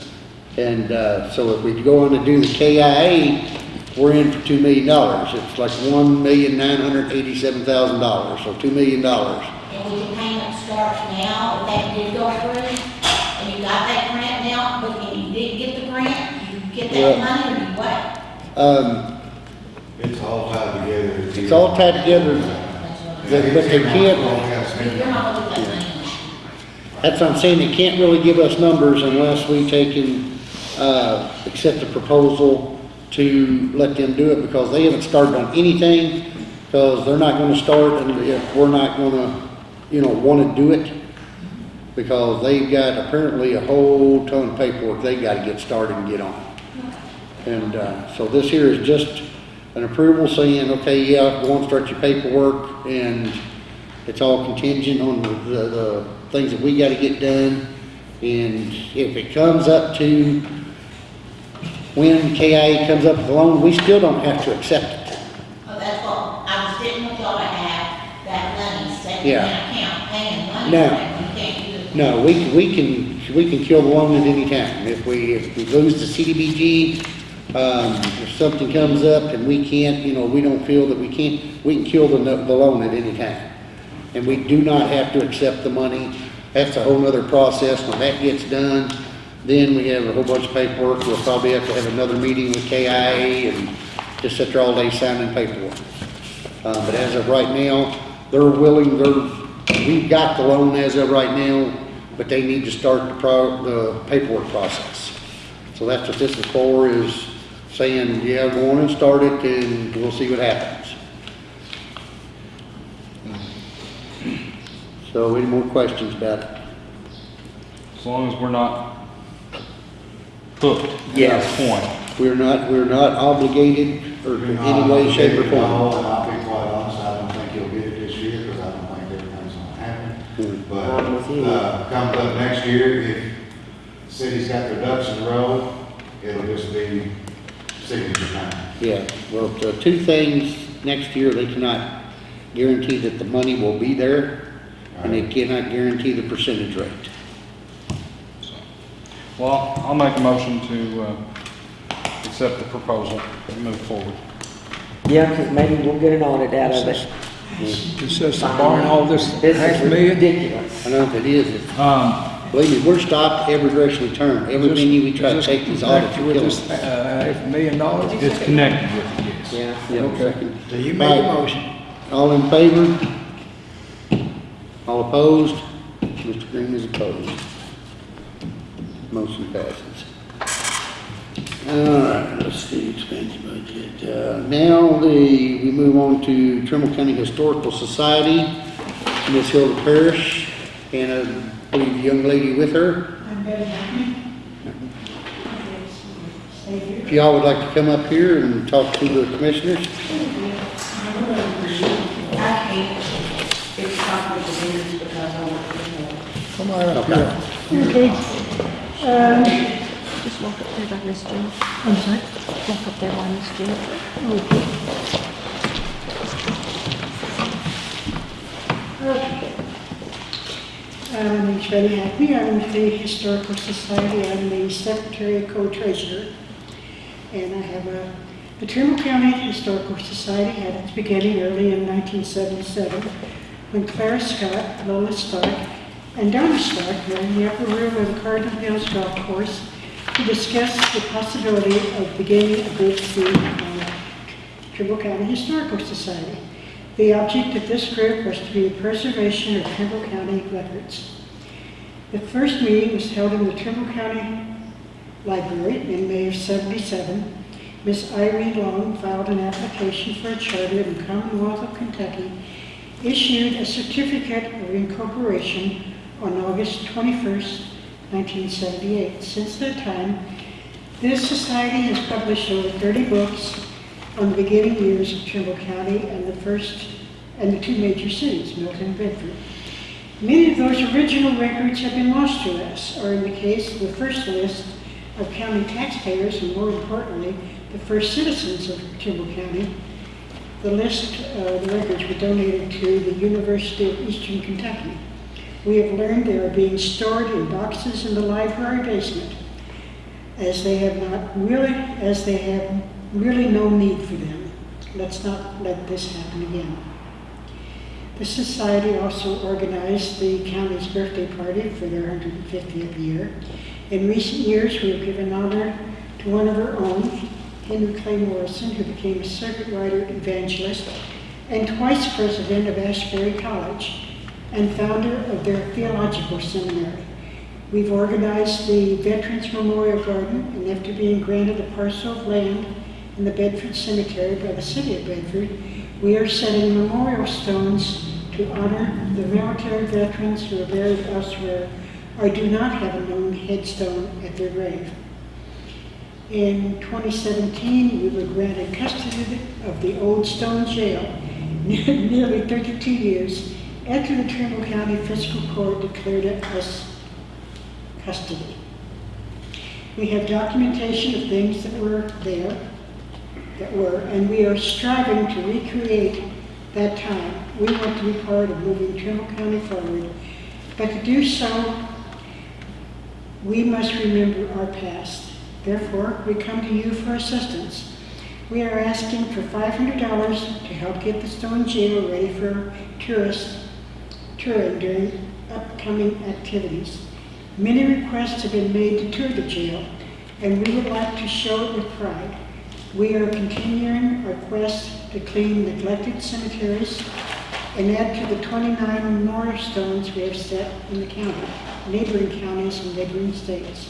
And, uh, so if we go on to do the KIA, we're in for two million dollars. It's like one million nine hundred eighty-seven thousand dollars, so two million dollars. And would your payment start now, if that did go through, and you got that grant now, but and you did get the grant, you get Yeah. that money, or you what? Um, It's all tied together. it's all tied together, but but they can't, You're not gonna get that money. That's what I'm saying, they can't really give us numbers unless we take and, uh, accept the proposal to let them do it, because they haven't started on anything, because they're not gonna start, and if we're not gonna, you know, wanna do it, because they've got apparently a whole ton of paperwork they gotta get started and get on. And, uh, so this here is just an approval saying, okay, yeah, go and start your paperwork, and it's all contingent on the, the, the things that we gotta get done. And if it comes up to when KIA comes up with the loan, we still don't have to accept it. Oh, that's what, I was didn't want y'all to have that money set Yeah. an account, paying money, No. that you can't do it. No, we, can- we can, we can kill the loan at any time. If we, if we lose the CDBG, um, if something comes up and we can't, you know, we don't feel that we can't, we can kill the, the loan at any time. And we do not have to accept the money. That's a whole other process. When that gets done, then we have a whole bunch of paperwork. We'll probably have to have another meeting with KIA and just sit there all day signing paperwork. Uh, but as of right now, they're willing, they're, we've got the loan as of right now, but they need to start the pro, the paperwork process. So that's what this is for, is saying, yeah, go on and start it and we'll see what happens. So any more questions about it? As long as we're not hooked at Yes. that point. We're not, we're not obligated or in any way, shape or form. No, and I'll be quite honest, I don't think you'll get it this year, because I don't think everything's gonna happen. Hmm. I'm with But, you. uh, comes up next year, if city's got their ducks in a row, it'll just be signature time. Yeah, well, the two things, next year, they cannot guarantee that the money will be there, and they cannot guarantee the percentage rate. Well, I'll make a motion to, uh, accept the proposal and move forward. Yeah, because maybe we'll get an audit out of it. It's just barring all this This half is million. ridiculous. I know if it is, it's- Um, believe me, we're stopped every direction we turn. Every Is this- penny we try to is this take these audits are connected killing with this, us. Uh, half million dollars? it's connected with it, yes. Yeah. Okay. So you make a motion. All in favor? All opposed? Mr. Green is opposed. Motion passes. All right, let's see, expense budget. Uh, now the, we move on to Trimble County Historical Society, Ms. Hilda Parrish, and I believe the young lady with her. If y'all would like to come up here and talk to the commissioners. Come on up here. Okay. Um, just walk up there by Miss. I'm sorry? Walk up there by Miss Jean. Okay. Uh, My name's Betty Hackney, I'm with the Historical Society, I'm the Secretary Co-Treasurer. And I have a, the Trimble County Historical Society had its beginning early in 1977 when Clara Scott, Lola Stark, and Donna Stark were in the upper room of the Cardinal Hills Golf Course to discuss the possibility of beginning a group through Trimble County Historical Society. The object of this group was to be the preservation of Trimble County records. The first meeting was held in the Trimble County Library in May of 77, Miss Irene Long filed an application for a charter in the Commonwealth of Kentucky, issued a certificate of incorporation on August 21st, 1978. Since that time, this society has published over 30 books on the beginning years of Trimble County and the first, and the two major cities, Milton and Bedford. Many of those original records have been lost to us, or in the case of the first list of county taxpayers, and more importantly, the first citizens of Trimble County, the list, uh, the records were donated to the University of Eastern Kentucky. We have learned they are being stored in boxes in the library basement, as they have not really, as they have really no need for them. Let's not let this happen again. The society also organized the county's birthday party for their 150th year. In recent years, we have given honor to one of our own, Henry Clay Morrison, who became a circuit rider evangelist and twice president of Asbury College and founder of their theological seminary. We've organized the Veterans Memorial Garden, and after being granted a parcel of land in the Bedford Cemetery by the city of Bedford, we are setting memorial stones to honor the military veterans who are buried elsewhere or do not have a known headstone at their grave. In 2017, we were granted custody of the Old Stone Jail, nearly 32 years after the Trimble County Fiscal Court declared it as custody. We have documentation of things that were there, that were, and we are striving to recreate that time. We want to be part of moving Trimble County forward, but to do so, we must remember our past. Therefore, we come to you for assistance. We are asking for $500 to help get the Stone Jail ready for tourists during upcoming activities. Many requests have been made to tour the jail, and we would like to show it with pride. We are continuing our quest to clean neglected cemeteries and add to the 29 memorial stones we have set in the county, neighboring counties and neighboring states.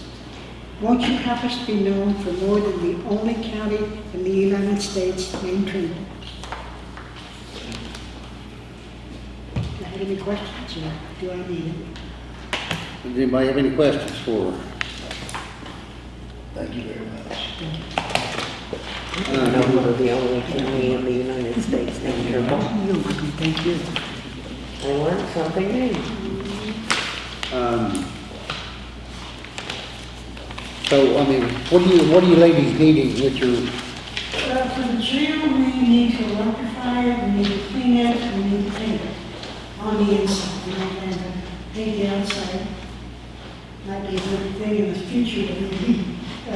Won't you help us be known for more than the only county in the United States named Trimble? Do I have any questions, or do I need any? Does anybody have any questions for her? Thank you very much. I don't know we're the only family in the United States named Trimble. Thank you. I learned something new. Um, So, I mean, what do you, what are you ladies needing with your, Uh, for the jail, we need to electrify it, we need to clean it, we need to paint it on the inside, you know, and uh, paint the outside. Might be a good thing in the future, but we, uh,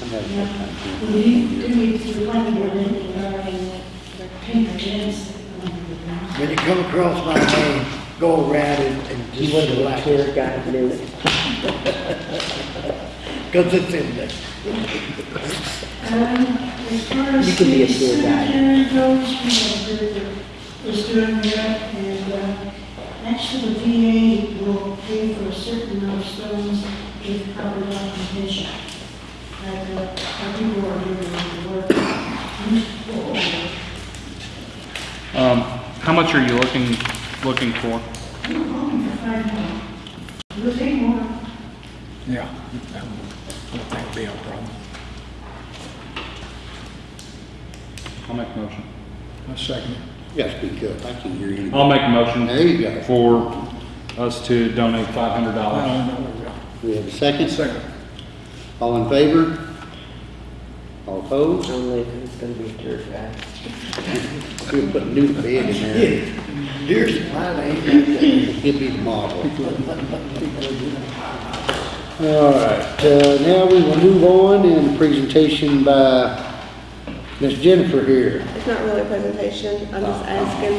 I'm having a hard time we do need to run it, and paint the ends. When you come across my name, go around and, and He just wasn't a select tour it, guide, knew it. cause it's in there. Um, as far as You can be a the tour cemetery goes, we have a group that is doing that, and, uh, actually the VA will pay for a certain amount of stones if proper documentation. That, uh, our people are doing the work. Um, how much are you looking, looking for? I'm hoping for five more. We'll take more. Yeah, that would, be a problem. I'll make a motion. A second. Yes, speak up, I can hear you. I'll make a motion. There you go. For us to donate five hundred dollars. We have a second? Second. All in favor? All opposed? Only if it's gonna be a tour guide. We'll put a new bed in there. Dearest of mine, I ain't got that. He'll be the model. All right, uh, now we will move on in presentation by Miss Jennifer here. It's not really a presentation, I'm just asking.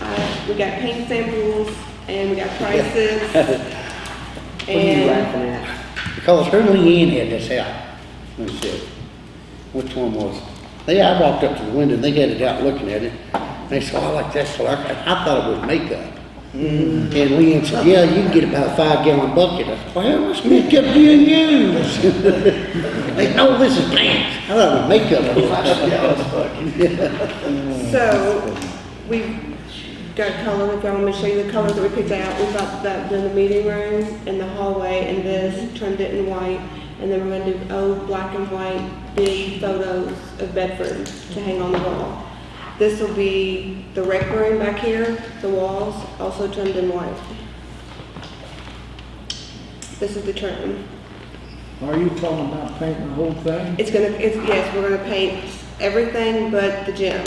Uh, we got paint samples and we got prices. What are you And laughing at? Because her and Leanne had this out. Let me see. Which one was? it? They, I walked up to the window and they had it out looking at it. And They said, oh, I like that color. I I thought it was makeup. And Leanne said, yeah, you can get about a five gallon bucket. I said, well, let's make up you and use. They know this is pants. I thought it was makeup. So, we've got color, if y'all want me to show you the colors that we picked out, we've got that in the meeting room, and the hallway, and this, trimmed it in white, and then we're gonna do old black and white, big photos of Bedford to hang on the wall. This will be the rec room back here, the walls, also trimmed in white. This is the trim. Are you talking about painting the whole thing? It's gonna, it's, yes, we're gonna paint everything but the gym,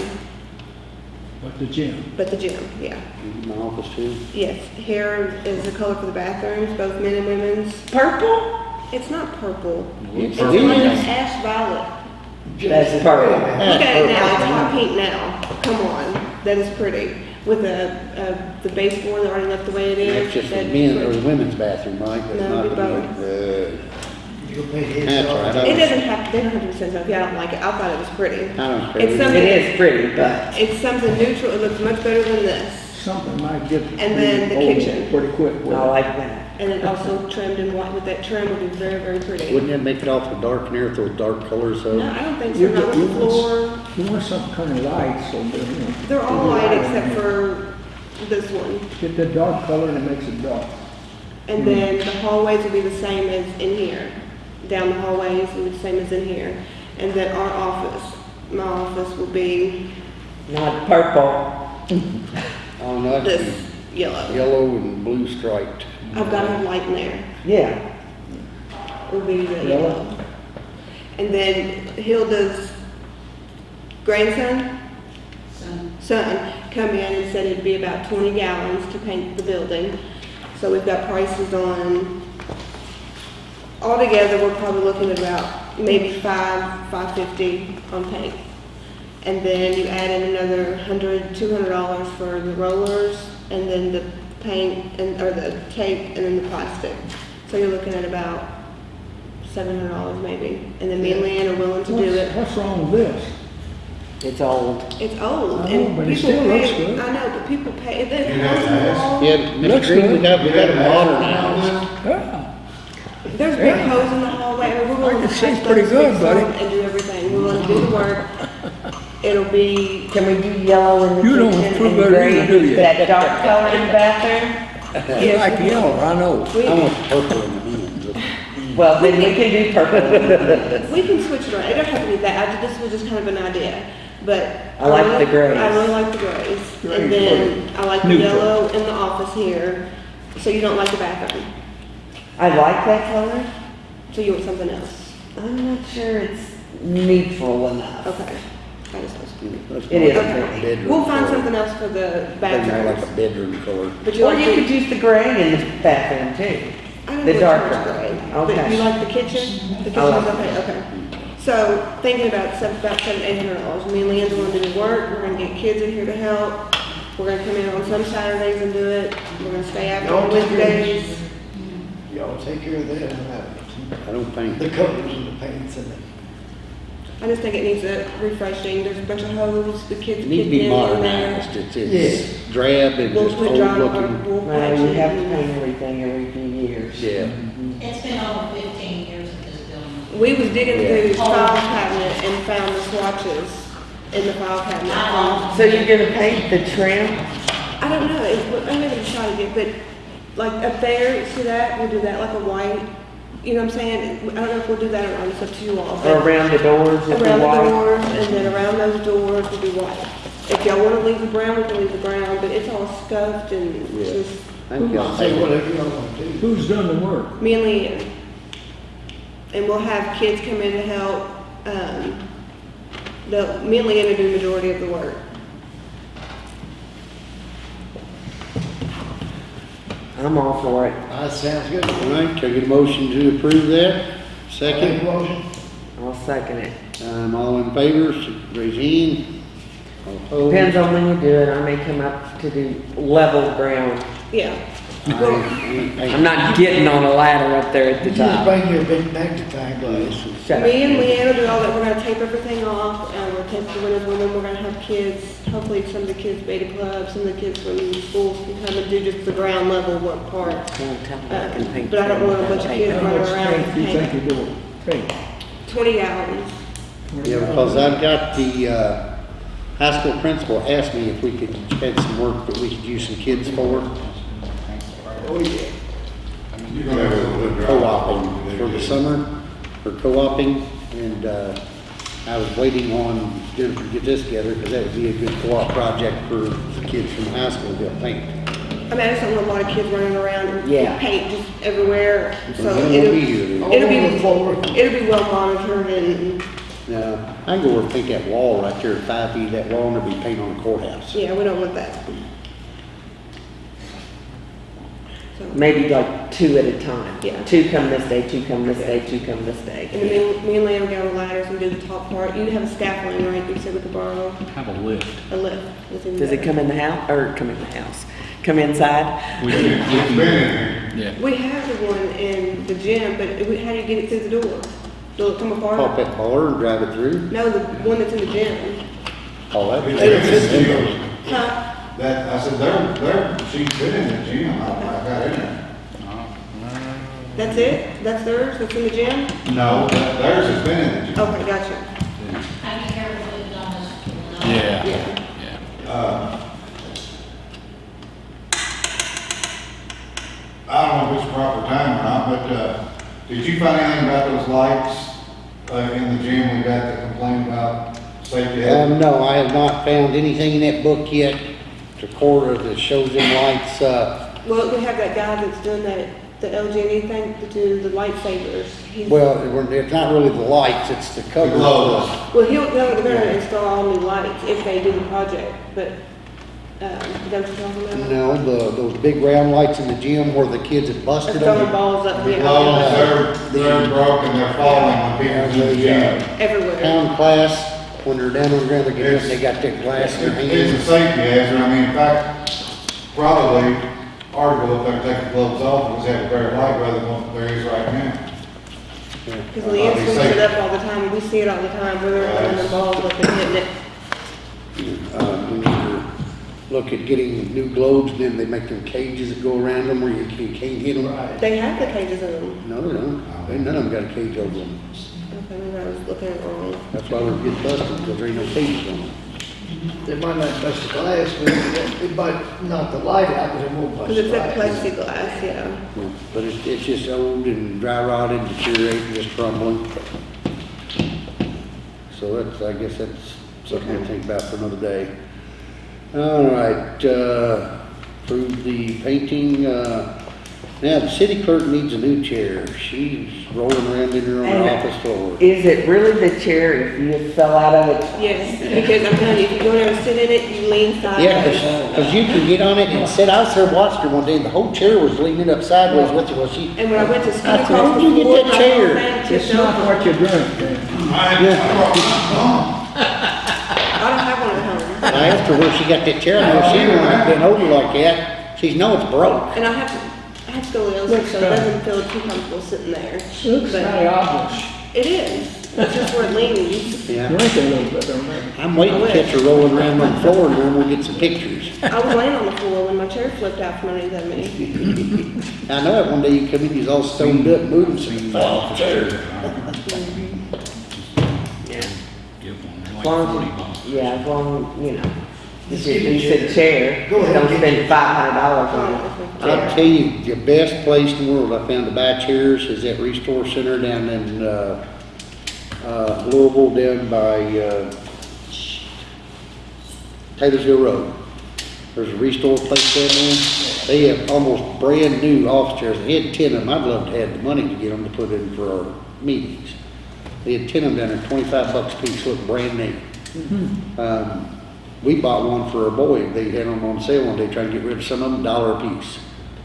But the gym? but the gym, yeah. My office too. Yes, here is the color for the bathrooms, both men and women's. Purple? It's not purple. It's It's like an ash violet. That's purple. Look at it now, it's hot pink now. Come on, that is pretty. With the, uh, the baseboard already left the way it is. That's just the that's men or pretty. the women's bathroom, right? That's No, not it'd be the- You'll pay his. That's all right. I It was- doesn't have, they don't have to be sensitive, yeah, I don't like it, I thought it was pretty. I don't care. It's something- It is pretty, but It's something neutral, it looks much better than this. Something might get And then the pretty kitchen. old pretty quick with I it. like that. And it also trimmed in white with that trim would be very, very pretty. Wouldn't that make it awful dark in here with those dark colors though? No, I don't think so, You not on you the want- floor. You want some kind of light, so, that, you know. They're all white except for this one. Get the dark color and it makes it dark. And then the hallways will be the same as in here. Down the hallways and the same as in here. And then our office, my office will be Not purple. Oh, no, that's this yellow. yellow and blue striped. I've got a light in there. Yeah. Will be the Yellow. yellow. And then Hilda's grandson, son, come in and said it'd be about twenty gallons to paint the building. So we've got prices on, altogether, we're probably looking at about maybe five, five fifty on paint. And then you add in another hundred, two hundred dollars for the rollers, and then the paint, and, or the tape, and then the plastic. So you're looking at about seven hundred dollars maybe. And then me and Leanne are willing to do it. what's wrong with this? It's old. It's old, I know, and but it people still looks pay, good. I know, but people pay, it You doesn't have cost a ask. lot. Yeah, Mr. Looks Green, we good. got, we got them modernized. Yeah. There's big holes in the hallway, I mean, we're willing I to can see patch pretty those, good, fix buddy. and do everything. We're willing to do the work. It'll be, Can we do yellow in the You don't kitchen approve and of it gray? either, do you? That dark color in the bathroom? You like yellow, I know. we, I want purple in the men's. Well, then we can do purple. we can switch it around. It don't have to be that, I, ju- this was just kind of an idea, but. I like really- the grays. I really like the grays. Grays, And then I like the Neutral. yellow in the office here, so you don't like the bathroom, I like that color. so you want something else. I'm not sure it's neutral enough. Okay. I just was. That's It more is pretty. bedroom We'll find color. something else for the That's more like a bedroom color. But you Or like you the, could use the gray in the bathroom too. I don't the know darker. which gray. Okay. But you like the kitchen? The kitchen's like okay, okay. So thinking about seven, about seven, eight hundred dollars. Me and Leanne's gonna do the work. We're gonna get kids in here to help. We're gonna come in on some Saturdays and do it. We're gonna stay after on Y'all take care of Wednesdays. Y'all take care of that, I don't think. the colors and the paints and the. I just think it needs a refreshing. There's a bunch of holes, the kids It needs to be modernized. It's, it's drab and We'll just put old dry, looking. we'll No, patch you have to and- paint everything every few years. Yeah. It's been over fifteen years at this building. We was digging Yeah. through his file cabinet and found the swatches in the file cabinet. from- So you're gonna paint the trim? I don't know, it, I haven't decided yet, but like up there, see that, we'll do that like a white, you know what I'm saying? I don't know if we'll do that or not, it's up to you all. Or around the doors with the Around the white? doors, and then around those doors we'll do white. If y'all wanna leave the brown, we can leave the brown, but it's all scuffed and Yeah. just, I think y'all Say whatever y'all want to do. Who's done the work? me and Leanne. And we'll have kids come in to help, um, the, me and Leanne will do the majority of the work. I'm all for it. That sounds good. All right, can I get a motion to approve that? Make a Second, motion. I'll second it. um, all in favor, raise your hand. All opposed? Depends on when you do it. I may come up to do level ground. Yeah. I- I- I'm not getting on a ladder up there at the You just top. bring your big magnifying glass. Shut Me and up. Leanne will do all that, we're gonna tape everything off, and we'll tape the windows, and then we're gonna have kids, hopefully some of the kids beta club, some of the kids from the schools can come and do just the ground level work part. Don't tell me I Uh, can paint But I don't want a bunch of without kids paint. How running much around paint do you think paint. you do? Paint. twenty gallons. Yeah, because I've got the, uh, high school principal asked me if we could, had some work that we could use some kids for, Oh, yeah. You're gonna have a little bit co-oping for the summer, for co-oping, and, uh, I was waiting on Jennifer to get this together, because that would be a good co-op project for the kids from high school to paint. I mean, I just don't want a lot of kids running around and Yeah. paint just everywhere, so Well, it'll, we'll be here then. it'll All over the floor. be, it'll be well monitored and, Now, I can go over and paint that wall right there, five feet of that wall, and there'll be paint on the courthouse. yeah, we don't want that. So, Maybe like two at a time. Yeah. Two come this day, two come this day, two come this day. and day. then me and Lana will get on the ladders and do the top part. You have a scaffolding, right, you said we could borrow Have a lift. a lift. That's even Does it come in the house, or come in the house? Come inside? We can, we It's been can, in here. yeah. We have the one in the gym, but it- how do you get it through the door? Will it come apart? Pop that bar and drive it through. No, the one that's in the gym. Oh, that'd be. It's in the gym. Huh? That, I said, they're, they're, she's been in the gym, I, I got in there. That's it? That's theirs? That's in the gym? No, that- theirs has been in the gym. Okay, gotcha. I be careful with it on this. Yeah, Yeah. yeah. Uh, I don't know if it's proper time or not, but, uh, did you find anything about those lights, uh, in the gym we got that complained about safety? Um, no, I have not found anything in that book yet to quarter that shows them lights, uh, Well, we have that guy that's doing that, the LG&E thing to do the lightsabers. He's- well, we're- it's not really the lights, it's the cover. The. Well, he'll, they're gonna install all new lights if they do the project, but, um, is that you're talking about? No, the, those big round lights in the gym where the kids have busted Throwing them. balls up, The yeah, glows, they're, they're broken, they're falling when people's in the gym. everywhere. Pound class, when they're down on the ground, they get up, they got that glass in their It's a safety hazard, I mean, in fact, probably arguable if they're taking gloves off, and just have a pair of light rather than what there is right now. Because Leanne swings it up all the time, we see it all the time, where they're throwing the balls up and hitting it. Uh, we need to look at getting new globes, then they make them cages that go around them where you can't, can't hit them. They have the cages in them. No, they don't. Ain't none of them got a cage over them. Okay, maybe I was looking at it. That's why we're getting busted, because there ain't no cages on them. They might not bust the glass, but it it might knock the light out, but it won't bust Because the it's that glass. plexiglass, yeah. But it's, it's just old and dry rotted, deteriorating, just crumbling. So that's, I guess that's something to think about for another day. All right, uh, approve the painting, uh, now the city clerk needs a new chair. She's rolling around in her own And- office floor. Is it really the chair if you fell out of it? Yes, because I'm telling you, if you go there and sit in it, you lean Yeah, sideways. cause, 'cause you can get on it and sit, I was there watching her one day, and the whole chair was leaning up sideways with her, well, she, And when I went to school I said, across "How'd the you get floor, that my chair?" whole thing It's tipped not over. what you're doing. I, I brought mine home. I don't have one at home. I asked her where she got that chair, and I she wanted been over like that. She's, no, it's broke. And I have to, I have to go to Looks so it kinda- doesn't feel too comfortable sitting there. Looks But kind of obvious. It is, it's just where it leans. Yeah. Drink a little bit, don't? I'm waiting to catch her rolling around on the floor, and then we'll get some pictures. I was laying on the floor when my chair flipped out from underneath me. I know that one day you come in, you's all stoned up, moving, so you fall off the chair. Get one, they're like long forty bucks. yeah, as long, you know, Just if you the said chair, Go ahead don't and spend five hundred dollars on a I'll chair. tell you, the best place in the world I found to buy chairs is at Restore Center down in, uh, uh, Louisville, down by, uh, Taylorsville Road. There's a Restore place down there. They have almost brand new office chairs. They had ten of them. I'd love to have the money to get them to put in for our meetings. They had ten of them down there, twenty-five bucks a piece, look brand new. Um, we bought one for our boy. They had them on sale one day, trying to get rid of some of them, dollar a piece.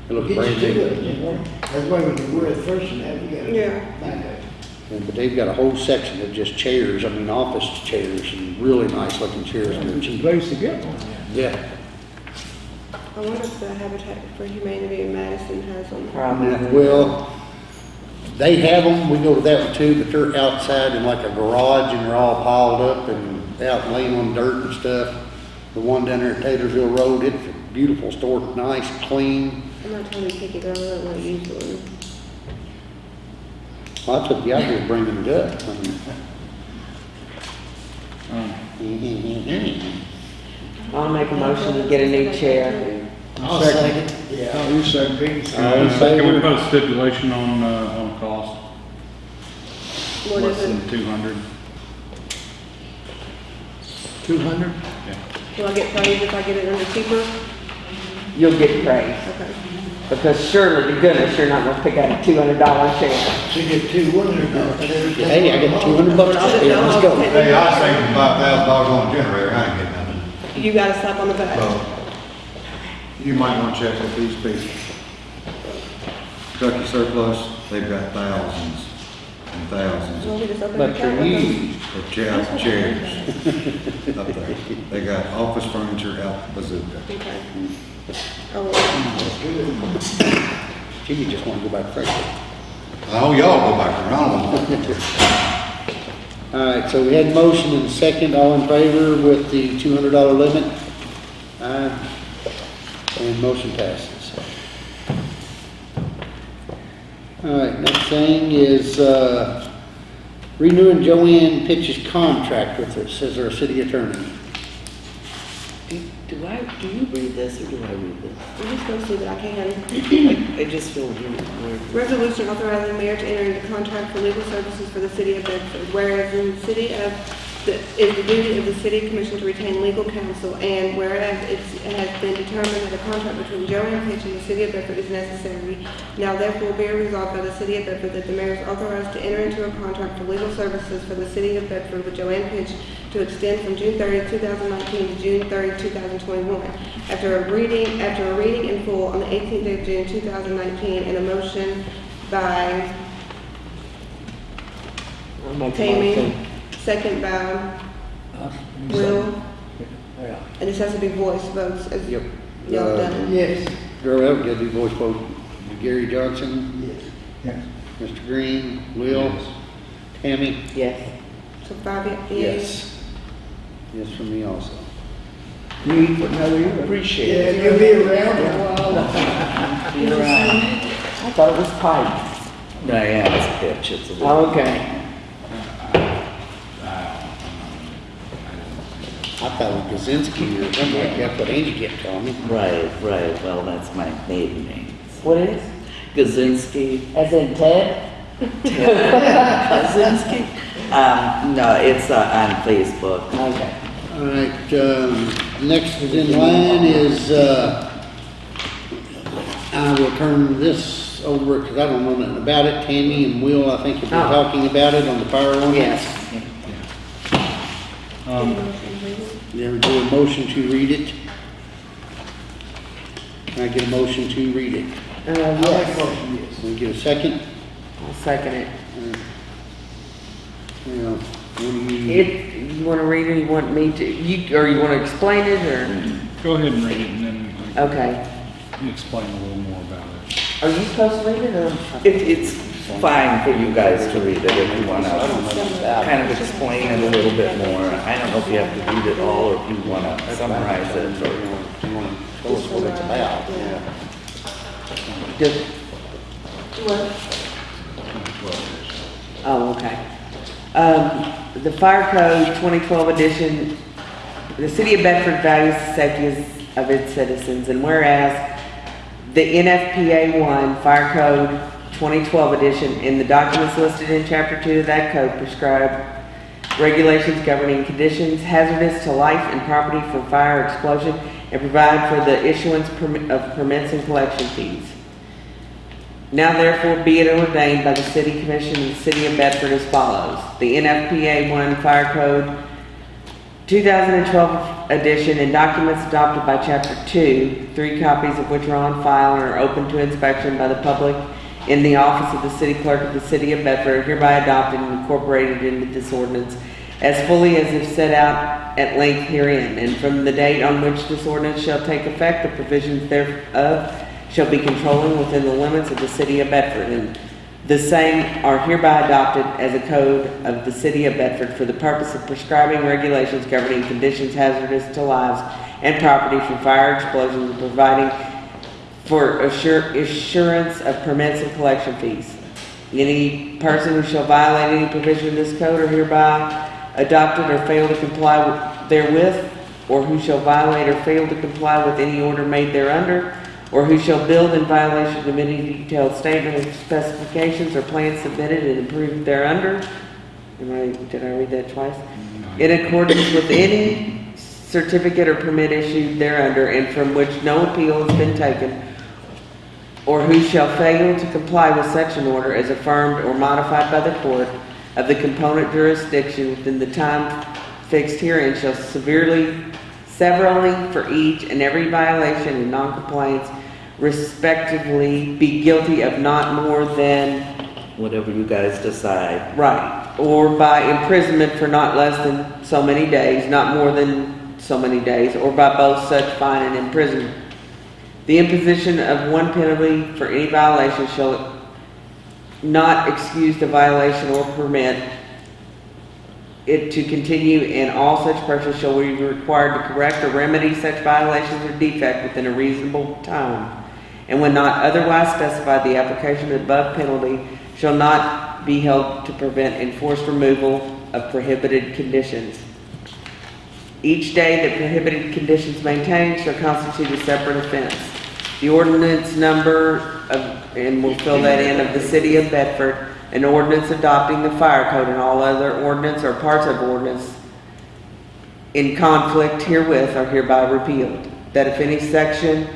They look Get brand you to new. it. That's why when you were at first and that, you gotta. Yeah. back up. And- But they've got a whole section of just chairs, I mean, office chairs, and really nice looking chairs, and they're It's a cheap. place to get one. Yeah. I wonder if the Habitat for Humanity in Madison has them. Probably. Well, they have them, we go to that one too, but they're outside in like a garage, and they're all piled up and out laying on dirt and stuff. The one down there at Taylorsville Road, it's a beautiful store, nice, clean. I'm not totally picky, but I really want to use one. Well, that's what the idea of bringing it up. I mean, Um, I'll make a motion to get a new chair. I'll second. Yeah. Oh, you said Pete. All in Can we put a stipulation on, uh, on cost? What Less is than it? two hundred? Two hundred? Will I get praise if I get it under cheaper? You'll get praise, Okay. because surely to goodness, you're not gonna pick out a two hundred dollar chair. She get two hundred dollars. Hey, I got two hundred bucks off here, let's go. Hey, I saved five thousand dollars on a generator, I ain't getting nothing. You got a slap on the back. So, you might wanna check with these people. Kentucky surplus, they've got thousands and thousands Well, we just But account for with them. you, of chairs, chairs up there. They got office furniture out the bazooka. Okay. Oh, well, Jimmy just wanna go back to Frankfort. Oh, y'all go back around. All right, so we had motion and second, all in favor with the two hundred dollar limit? Aye. And motion passes. All right, next thing is, uh, renewing Joanne Pitch's contract with us as our city attorney. Do do I, do you read this or do I read this? I'm just gonna see that I can. I just feel weird. weird. Resolution authorizing mayor to enter into contract for legal services for the city of Bedford. Whereas in the city of, the is the duty of the city commission to retain legal counsel, and whereas it's- it has been determined that a contract between Joanne Pitch and the city of Bedford is necessary, now therefore be resolved by the city of Bedford that the mayor is authorized to enter into a contract for legal services for the city of Bedford with Joanne Pitch to extend from June 30, 2019 to June 30, 2021. After a reading, after a reading in full on the 18th day of June 2019, and a motion by I'll make a Tammy, motion. Second by Us? Will, Yeah. and this has to be voice votes as Yep. y'all Uh, done. Yes. Girl, that would do voice vote. Gary Johnson, Yes. Yes. Mr. Green, Will, Yes. Tammy? Yes. So five yeas. Yes. Yes, from me also. You eat for another year? Appreciate Yeah, it. you'll be around a while. Be around. I thought it was pipe. Diana's pitch, it's a little. Okay. I thought it was Gazinski or something like that, but Angie kept telling me. Right, right, well, that's my maiden name. What is? Gazinski, As in Ted? Kaczynski? Um, no, it's uh, on Facebook. Okay. All right, um, next in line is, uh, I will turn this over, because I don't know nothing about it. Tammy and Will, I think, have been Oh. talking about it on the fire ordinance. Yes. Um, There we go, a motion to read it. Can I get a motion to read it? Uh, I'll make a yes. motion, yes. Can we get a second? I'll second it. You know, what do you, If you wanna read it, you want me to, you, or you wanna explain it, or? Go ahead and read it and then Okay. you explain a little more about it. Are you supposed to read it, or? It, it's fine for you guys to read it if you wanna kind of explain it a little bit more. I don't know if you have to read it all or if you wanna summarize it you or. want to tell us what it's about? Yeah. Just, What? oh, okay. Um, the Fire Code twenty twelve edition, the city of Bedford values the safety of its citizens, and whereas the NFPA one Fire Code twenty twelve edition and the documents listed in chapter two of that code prescribe regulations governing conditions hazardous to life and property from fire or explosion and provide for the issuance of permits and collection fees. Now therefore be it ordained by the City Commission of the City of Bedford as follows. The NFPA 1 Fire Code 2012 edition and documents adopted by Chapter 2, three copies of which are on file and are open to inspection by the public in the office of the City Clerk of the City of Bedford hereby adopted and incorporated into this ordinance as fully as if set out at length herein. And from the date on which this ordinance shall take effect, the provisions thereof shall be controlling within the limits of the City of Bedford. And the same are hereby adopted as a code of the City of Bedford for the purpose of prescribing regulations governing conditions hazardous to lives and property from fire explosions and providing for assur- assurance of permits and collection fees. Any person who shall violate any provision of this code or hereby adopted or fail to comply with- therewith, or who shall violate or fail to comply with any order made thereunder, or who shall build in violation of any detailed statement of specifications or plans submitted and approved thereunder. Am I, did I read that twice? Mm-hmm. In accordance with any certificate or permit issued thereunder and from which no appeal has been taken, or who shall fail to comply with such an order as affirmed or modified by the court of the component jurisdiction within the time fixed herein shall severely, severally for each and every violation and noncompliance respectively be guilty of not more than Whatever you guys decide. Right, or by imprisonment for not less than so many days, not more than so many days, or by both such fine and imprisonment. The imposition of one penalty for any violation shall not excuse the violation or permit it to continue, and all such persons shall be required to correct or remedy such violations or defect within a reasonable time. And when not otherwise specified, the application of the above penalty shall not be held to prevent enforced removal of prohibited conditions. Each day that prohibited conditions maintained shall constitute a separate offense. The ordinance number of, and we'll fill that in, of the city of Bedford, an ordinance adopting the fire code and all other ordinance or parts of ordinance in conflict herewith are hereby repealed. That if any section,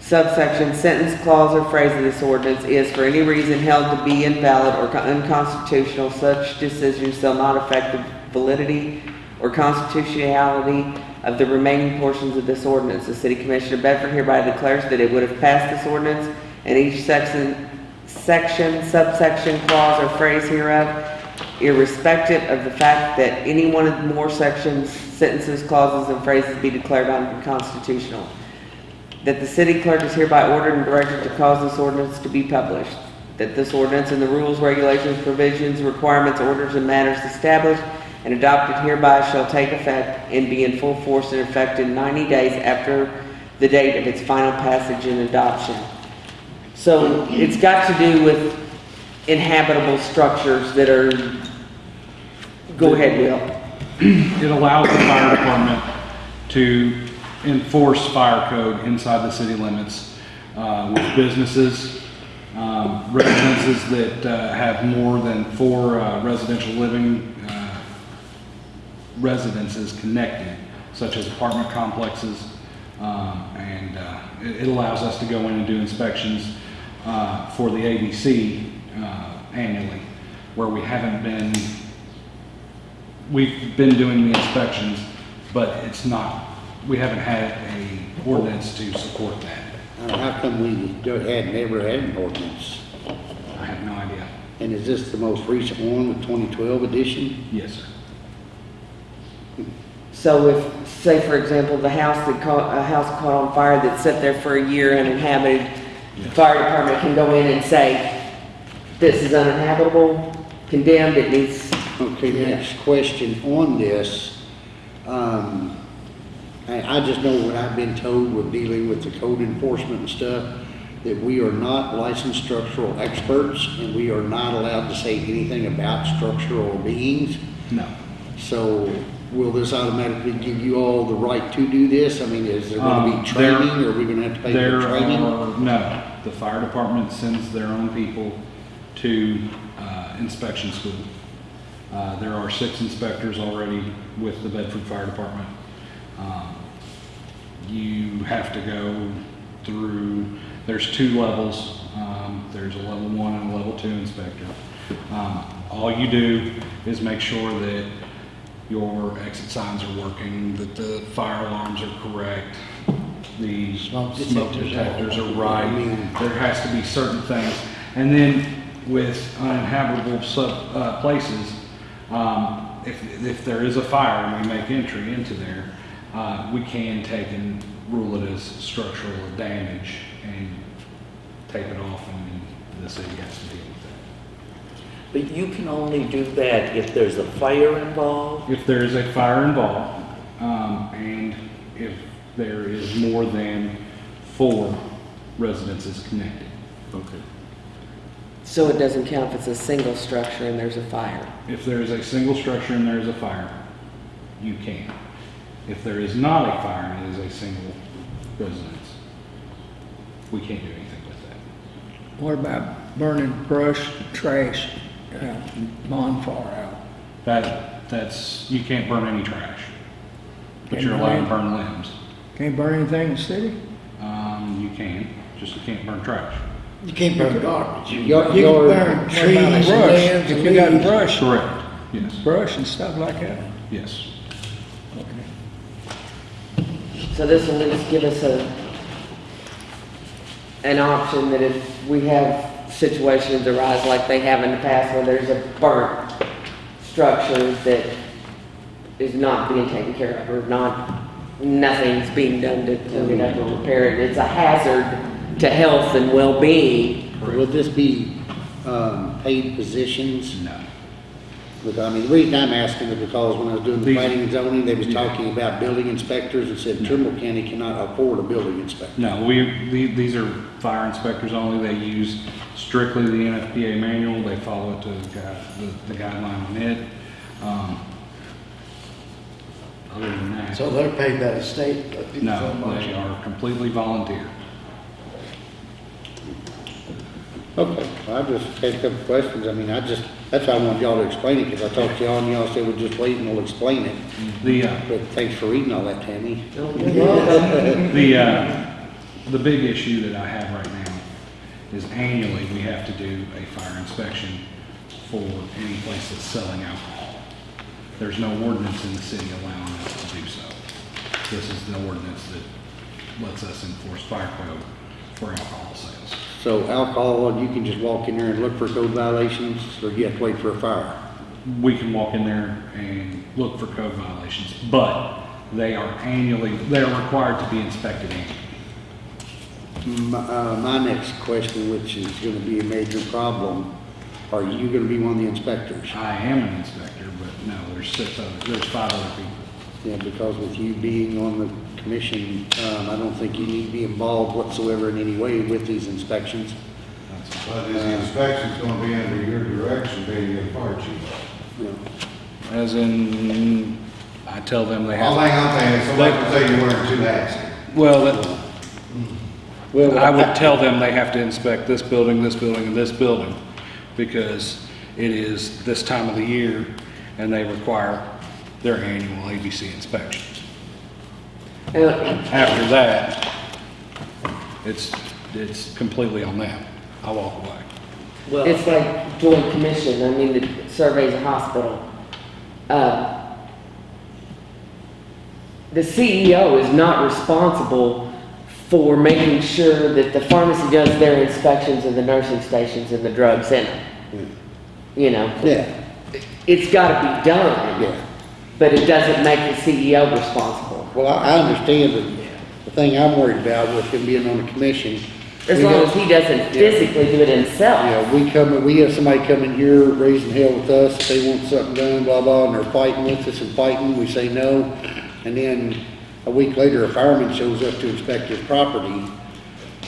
subsection, sentence, clause, or phrase of this ordinance is for any reason held to be invalid or unconstitutional, such decision shall not affect the validity or constitutionality of the remaining portions of this ordinance. The City Commissioner Bedford hereby declares that it would have passed this ordinance and each section, section, subsection, clause, or phrase hereof, irrespective of the fact that any one of the more sections, sentences, clauses, and phrases be declared unconstitutional. That the city clerk is hereby ordered and directed to cause this ordinance to be published. That this ordinance and the rules, regulations, provisions, requirements, orders, and matters established and adopted hereby shall take effect and be in full force and effect in 90 days after the date of its final passage and adoption. So it's got to do with inhabitable structures that are, go ahead, Will. It allows the fire department to enforce fire code inside the city limits uh, with businesses, um, residences that uh, have more than four uh, residential living residences connected, such as apartment complexes. Um, And uh, it it allows us to go in and do inspections uh, for the ABC uh, annually, where we haven't been we've been doing the inspections, but it's not, we haven't had a ordinance to support that. How come we don't- had never had an ordinance? I have no idea. And is this the most recent one, the 2012 edition? Yes, sir. So if, say for example, the house that caught, a house caught on fire that sat there for a year and uninhabited, the fire department can go in and say, this is uninhabitable, condemned, it needs, Okay, next question on this. Um, I, I just know what I've been told with dealing with the code enforcement and stuff, that we are not licensed structural experts and we are not allowed to say anything about structural beings. No. So will this automatically give you all the right to do this? I mean, is there gonna Um, be there- training? Are we gonna have to pay There for training? are, no, the fire department sends their own people to uh, inspection school. Uh, There are six inspectors already with the Bedford Fire Department. Um, You have to go through, there's two levels. Um, There's a level one and a level two inspector. Um, All you do is make sure that your exit signs are working, that the fire alarms are correct, the smoke detectors are right. There has to be certain things. And then with uninhabitable sub, uh, places, um, if, if there is a fire and we make entry into there, uh, we can take and rule it as structural damage and tape it off and the city has to deal with that. But you can only do that if there's a fire involved? If there is a fire involved, um, and if there is more than four residences connected. Okay. So it doesn't count if it's a single structure and there's a fire? If there is a single structure and there is a fire, you can. If there is not a fire and it is a single residence, we can't do anything with that. What about burning brush, trash, uh, bonfire out? That, that's, you can't burn any trash, but Can't you're allowed to burn- burn limbs. Can't burn anything in the city? Um, you can, just you can't burn trash. You can't burn garbage. You Yard- you can yard- burn What trees and brush? limbs If and you got leaves. brush, Correct. Yes, brush and stuff like that? yes. Okay. So this will at least give us a, an option that if we have situations arise like they have in the past where there's a burnt structure that is not being taken care of or not, nothing's being done to up or repair it, it's a hazard to health and well-being. Will this be, um, paid positions? No. Look, I mean, the reason I'm asking is because when I was doing the These- planning and zoning, they was Yeah. talking about building inspectors and said Trimble County cannot afford a building inspector. No, we, the- these are fire inspectors only. They use strictly the NFPA manual. They follow it to the gui- the the guideline on it. Um, Other than that, So they're paid by the state. but people no, don't they are completely volunteer. Okay, well, I just had a couple questions. I mean, I just, that's why I wanted y'all to explain it, because I talked to y'all and y'all said, we'll just wait and we'll explain it. The, uh, But thanks for reading all that, Tammy. The, uh, the big issue that I have right now is annually, we have to do a fire inspection for any place that's selling alcohol. There's no ordinance in the city allowing us to do so. This is the ordinance that lets us enforce fire code for alcohol sales. So alcohol, you can just walk in there and look for code violations, or you have to wait for a fire? We can walk in there and look for code violations, but they are annually, they are required to be inspected annually. My, uh, my next question, which is gonna be a major problem, are you gonna be one of the inspectors? I am an inspector, but no, there's six other, there's five other people. Yeah, because with you being on the commission, um, I don't think you need to be involved whatsoever in any way with these inspections. But is the inspection's gonna be under your direction, being your fire chief? You know, As in, I tell them they All have, thing I'm saying is somebody can say you're wearing two hats. well, that- Well, I would tell them they have to inspect this building, this building, and this building, because it is this time of the year, and they require their annual ABC inspections. And After that, it's, it's completely on them. I walk away. Well, It's like joint commission, I mean, the surveys a hospital. Uh, The CEO is not responsible for making sure that the pharmacy does their inspections of the nursing stations and the drug center. You know, Yeah, it's gotta be done, yeah. but it doesn't make the CEO responsible. Well, I, I understand, but the thing I'm worried about with him being on the commission. As we long as he doesn't physically do it himself. Yeah, we come, we have somebody come in here raising hell with us, if they want something done, blah, blah, and they're fighting with us and fighting, we say no. And then a week later, a fireman shows up to inspect his property.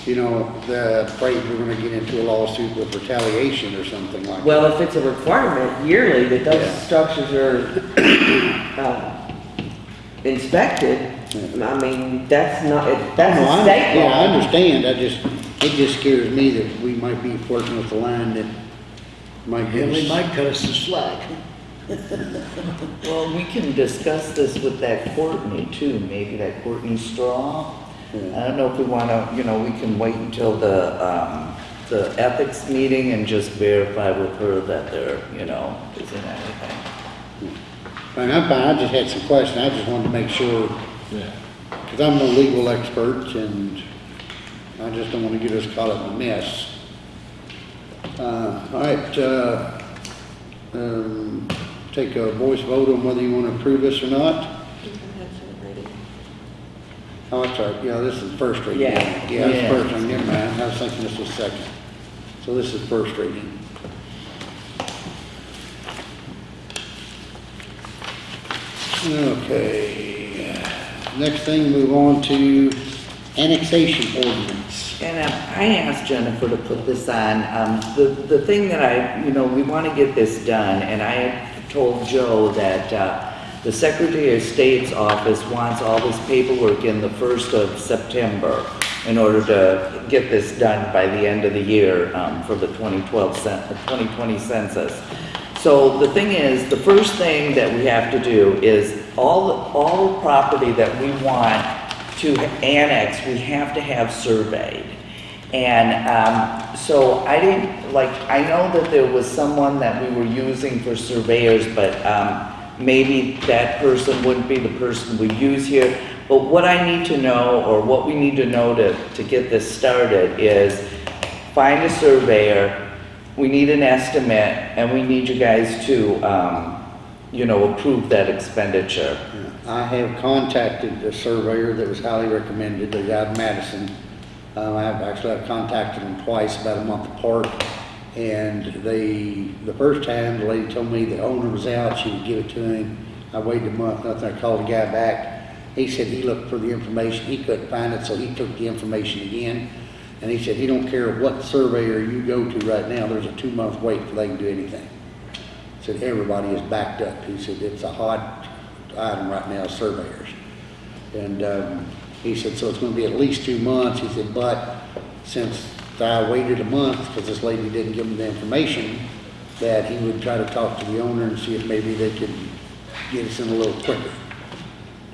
You know, the, afraid we're gonna get into a lawsuit with retaliation or something like that. Well, if it's a requirement yearly that those Yeah. structures are, uh, inspected, I mean, that's not, it- that's No, I- a state Yeah, I law. understand, I just, it just scares me that we might be flirting with the line that might Yeah, give they us. might cut us some slack. Well, we can discuss this with that Courtney too, maybe that Courtney Straw. I don't know if we wanna, you know, we can wait until the, um, the ethics meeting and just verify with her that there, you know, isn't anything. And I'm fine, I just had some questions, I just wanted to make sure, Yeah. because I'm no legal expert, and I just don't want to get us caught up in a mess. Uh, all right, uh, um, take a voice vote on whether you want to approve this or not. Oh, that's right, yeah, this is first reading. Yeah. Yeah, it's Yeah. first reading, never mind, I was thinking this was second. So this is first reading. Okay, next thing, move on to annexation ordinance. And I asked Jennifer to put this on. Um, The, the thing that I, you know, we want to get this done, and I told Joe that uh, the Secretary of State's office wants all this paperwork in the first of September in order to get this done by the end of the year um, for the 2012, cen- uh, 2020 census. So the thing is, the first thing that we have to do is all, all property that we want to annex, we have to have surveyed. And um, so I didn't, like, I know that there was someone that we were using for surveyors, but um, maybe that person wouldn't be the person we use here. But what I need to know, or what we need to know to, to get this started is find a surveyor, we need an estimate, and we need you guys to, um, you know, approve that expenditure. I have contacted the surveyor that was highly recommended, the guy in Madison. Um, I've actually, I've contacted him twice, about a month apart. And they, the first time, the lady told me the owner was out, she would give it to him. I waited a month, nothing, I called the guy back. He said he looked for the information, he couldn't find it, so he took the information again. And he said he don't care what surveyor you go to right now, there's a two-month wait before they can do anything. He Said everybody is backed up. He said it's a hot item right now, surveyors. And, um, he said, so it's gonna be at least two months. He said, but since I waited a month, because this lady didn't give him the information, that he would try to talk to the owner and see if maybe they could get us in a little quicker.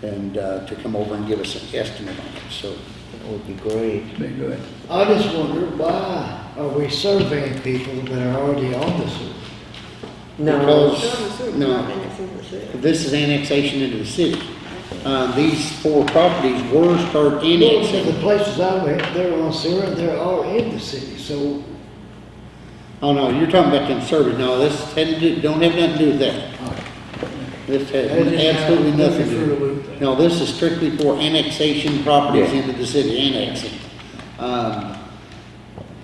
And, uh, to come over and give us an estimate on it, so. That would be great. Be good. I just wonder why are we surveying people that are already on the sewer? No, Because, no, Annexing the city. this is annexation into the city. Uh, these four properties were start Well, so the places I went, they're on sewer, and they're all in the city, so Oh, no, you're talking about them survey. No, this had to do, don't have nothing to do with that. This has absolutely nothing to threw me for a do. No, this is strictly for annexation properties Yeah. into the city, annexing. Um,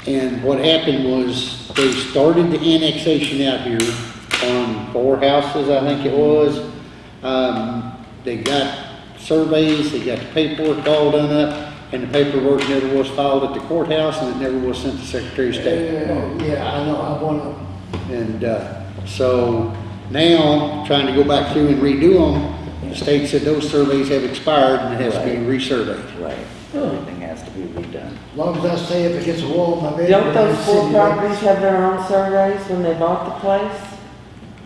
and what happened was, they started the annexation out here on four houses, I think it was. Um, they got surveys, they got the paperwork all done up, and the paperwork never was filed at the courthouse, and it never was sent to Secretary of State. Uh, yeah, I know, I wanna, And, uh, so now, trying to go back through and redo them, the state said those surveys have expired and it has to be resurveyed. Right. Everything has to be redone. as long as I stay up against a wall in my bedroom. don't those in four city properties have their own surveys when they bought the place?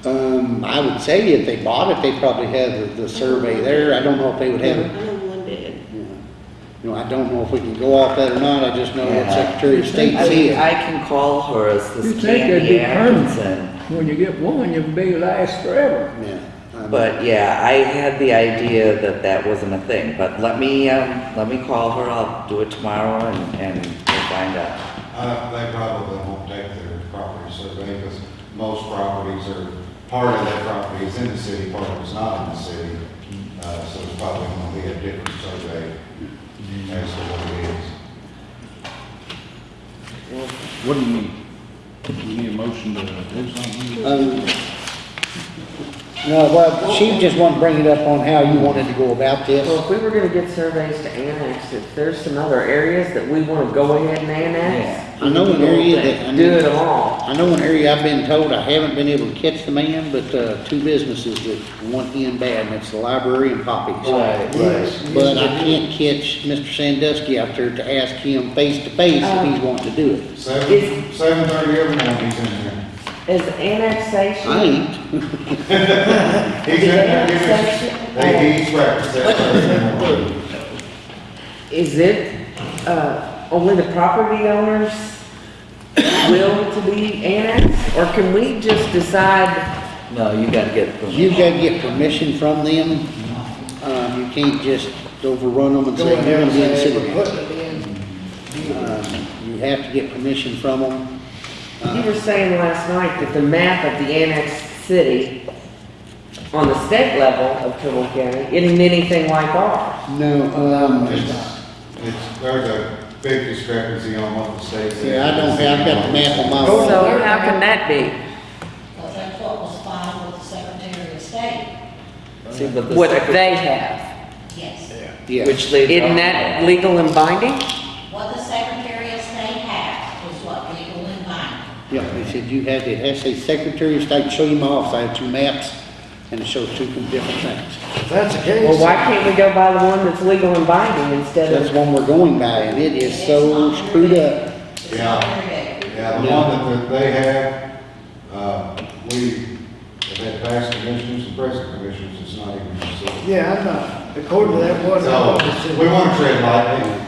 Um, I would say if they bought it, they probably had the, the survey there. I don't know if they would have I it. know one did. You know, I don't know if we can go off that or not. I just know what Yeah. Secretary of State I mean, I can call her as You this think it'd be Candy permanent? Atkinson. When you get one, you'll be last forever. Yeah. But yeah, I had the idea that that wasn't a thing, but let me, um, let me call her, I'll do it tomorrow and, and we'll find out. Uh, they probably won't take their property survey, because most properties are, part of that property is in the city, part of it's not in the city. Uh, so it's probably gonna be a different survey as to what it is. What do you need? You need a motion to do something? Um, no, well, she just wanted to bring it up on how you wanted to go about this. Well, if we were gonna get surveys to annex, if there's some other areas that we wanna go ahead and annex. I know an area that, I Do mean, it all. I know an area I've been told, I haven't been able to catch the man, but, uh, two businesses that want in bad, and it's the library and Poppy's. Yes, yes, But I can't catch Mr. Sandusky out there to ask him face to face if he's wanting to do it. Seven, seven thirty every morning, he's in there. Is annexation? I ain't. He's in there, giving us, he eats breakfast that Thursday morning. Is it, uh, only the property owners will to be annexed? Or can we just decide, No, you gotta get permission. You gotta get permission from them. Um, you can't just overrun them and Go say, in you're there gonna and be in the say, city. we're putting it in. Um, You have to get permission from them. you were saying last night that the map of the annexed city on the state level of Trimble County isn't anything like ours. No, um, It's, it's, there's a big discrepancy on what the state said. See, I don't have, I've got the map on my phone. So how can that be? Because that's what was filed with the Secretary of State. See, but the What secret- they have, Yes. Yeah. Which they. isn't that legal and binding? What the Secretary of State has is what legal and binding. Yeah, they said you had the SA Secretary of State, show you my office. I have two maps, and it shows two different things. If that's the case. Well, why can't we go by the one that's legal and binding instead That's of? the one we're going by, and it is so screwed up. Yeah, yeah, the one that they have, uh, we have had past commissioners and present commissioners, it's not even considered. Yeah, I'm not, according to that one. So, we want to tread lightly.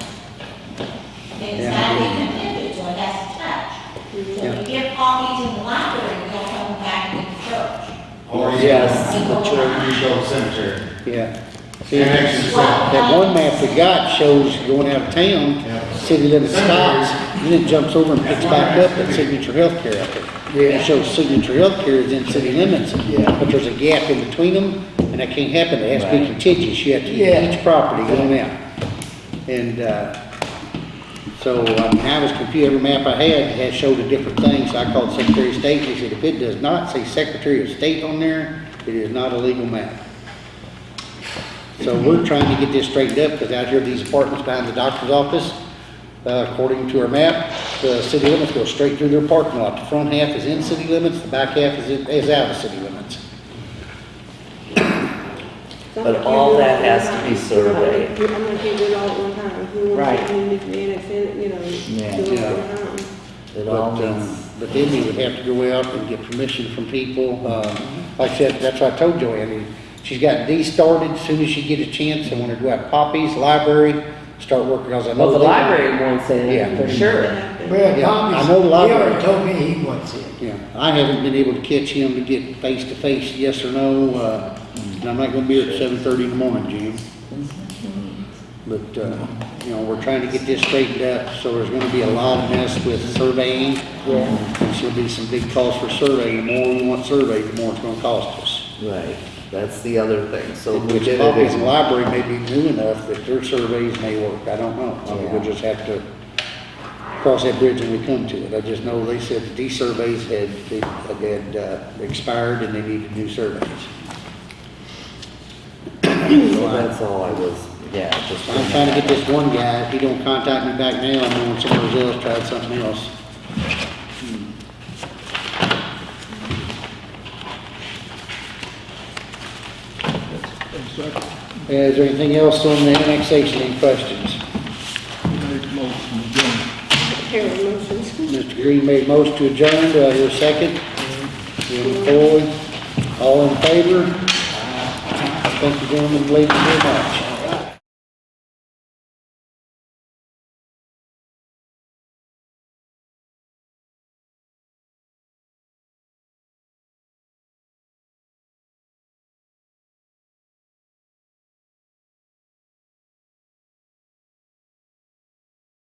It's not even intended, so it has to touch. So Yeah. you give copies in the library, you don't come back to the church. Or you Yes, the church. You go to cemetery. Yeah. See, Connection itself. that one map we got shows going out of town, Yeah. city limit stops, and then it jumps over and picks back up at Signature Healthcare out there. It shows Signature Healthcare is in city limits, Yeah. but there's a gap in between them, and that can't happen, it has to be contiguous, you have to Yeah. each property going out. And, uh, so, I mean, I was confused, every map I had, had showed a different thing, so I called Secretary of State, they said, if it does not say Secretary of State on there, it is not a legal map. So we're trying to get this straightened up, because out here, these apartments behind the doctor's office, uh, according to our map, the city limits go straight through their parking lot. The front half is in city limits, the back half is, in- is out of city limits. But all that has to be surveyed. I'm gonna do it all at one time. We want Right. to, we need to annex you know, Yeah. do it Yeah. at. It all But, um, needs, But then you would have to go out and get permission from people. Uh, Like I said, that's what I told Joanne, she's got these started, as soon as she get a chance, I want her to go out poppies, library, start working, because I know. Well, the they- library wants in, Yeah. for sure. Well, Yeah, Tommy's, I know the he library. already told me he wants it. Yeah, I haven't been able to catch him to get face to face, yes or no, uh, and I'm not gonna be here at seven thirty in the morning, Jim. But, uh, you know, we're trying to get this straightened up, so there's gonna be a lot of mess with surveying. Yeah. There's gonna be some big costs for surveying, the more we want surveyed, the more it's gonna cost us. right, that's the other thing, so we Which did copies the in, library may be new enough that their surveys may work, I don't know. I mean, we'll just have to cross that bridge when we come to it. I just know they said that these surveys had, had, uh, expired and they needed new surveys. so that's all I was, yeah, just. I'm trying to get this one guy, if he don't contact me back now, I'm knowing somebody else tried something else. Hmm. Is there anything else on the annexation, any questions? Mr. Green made most to adjourn, do I hear a second? Jim Floyd, all in favor? Thank you, gentlemen, ladies, very much.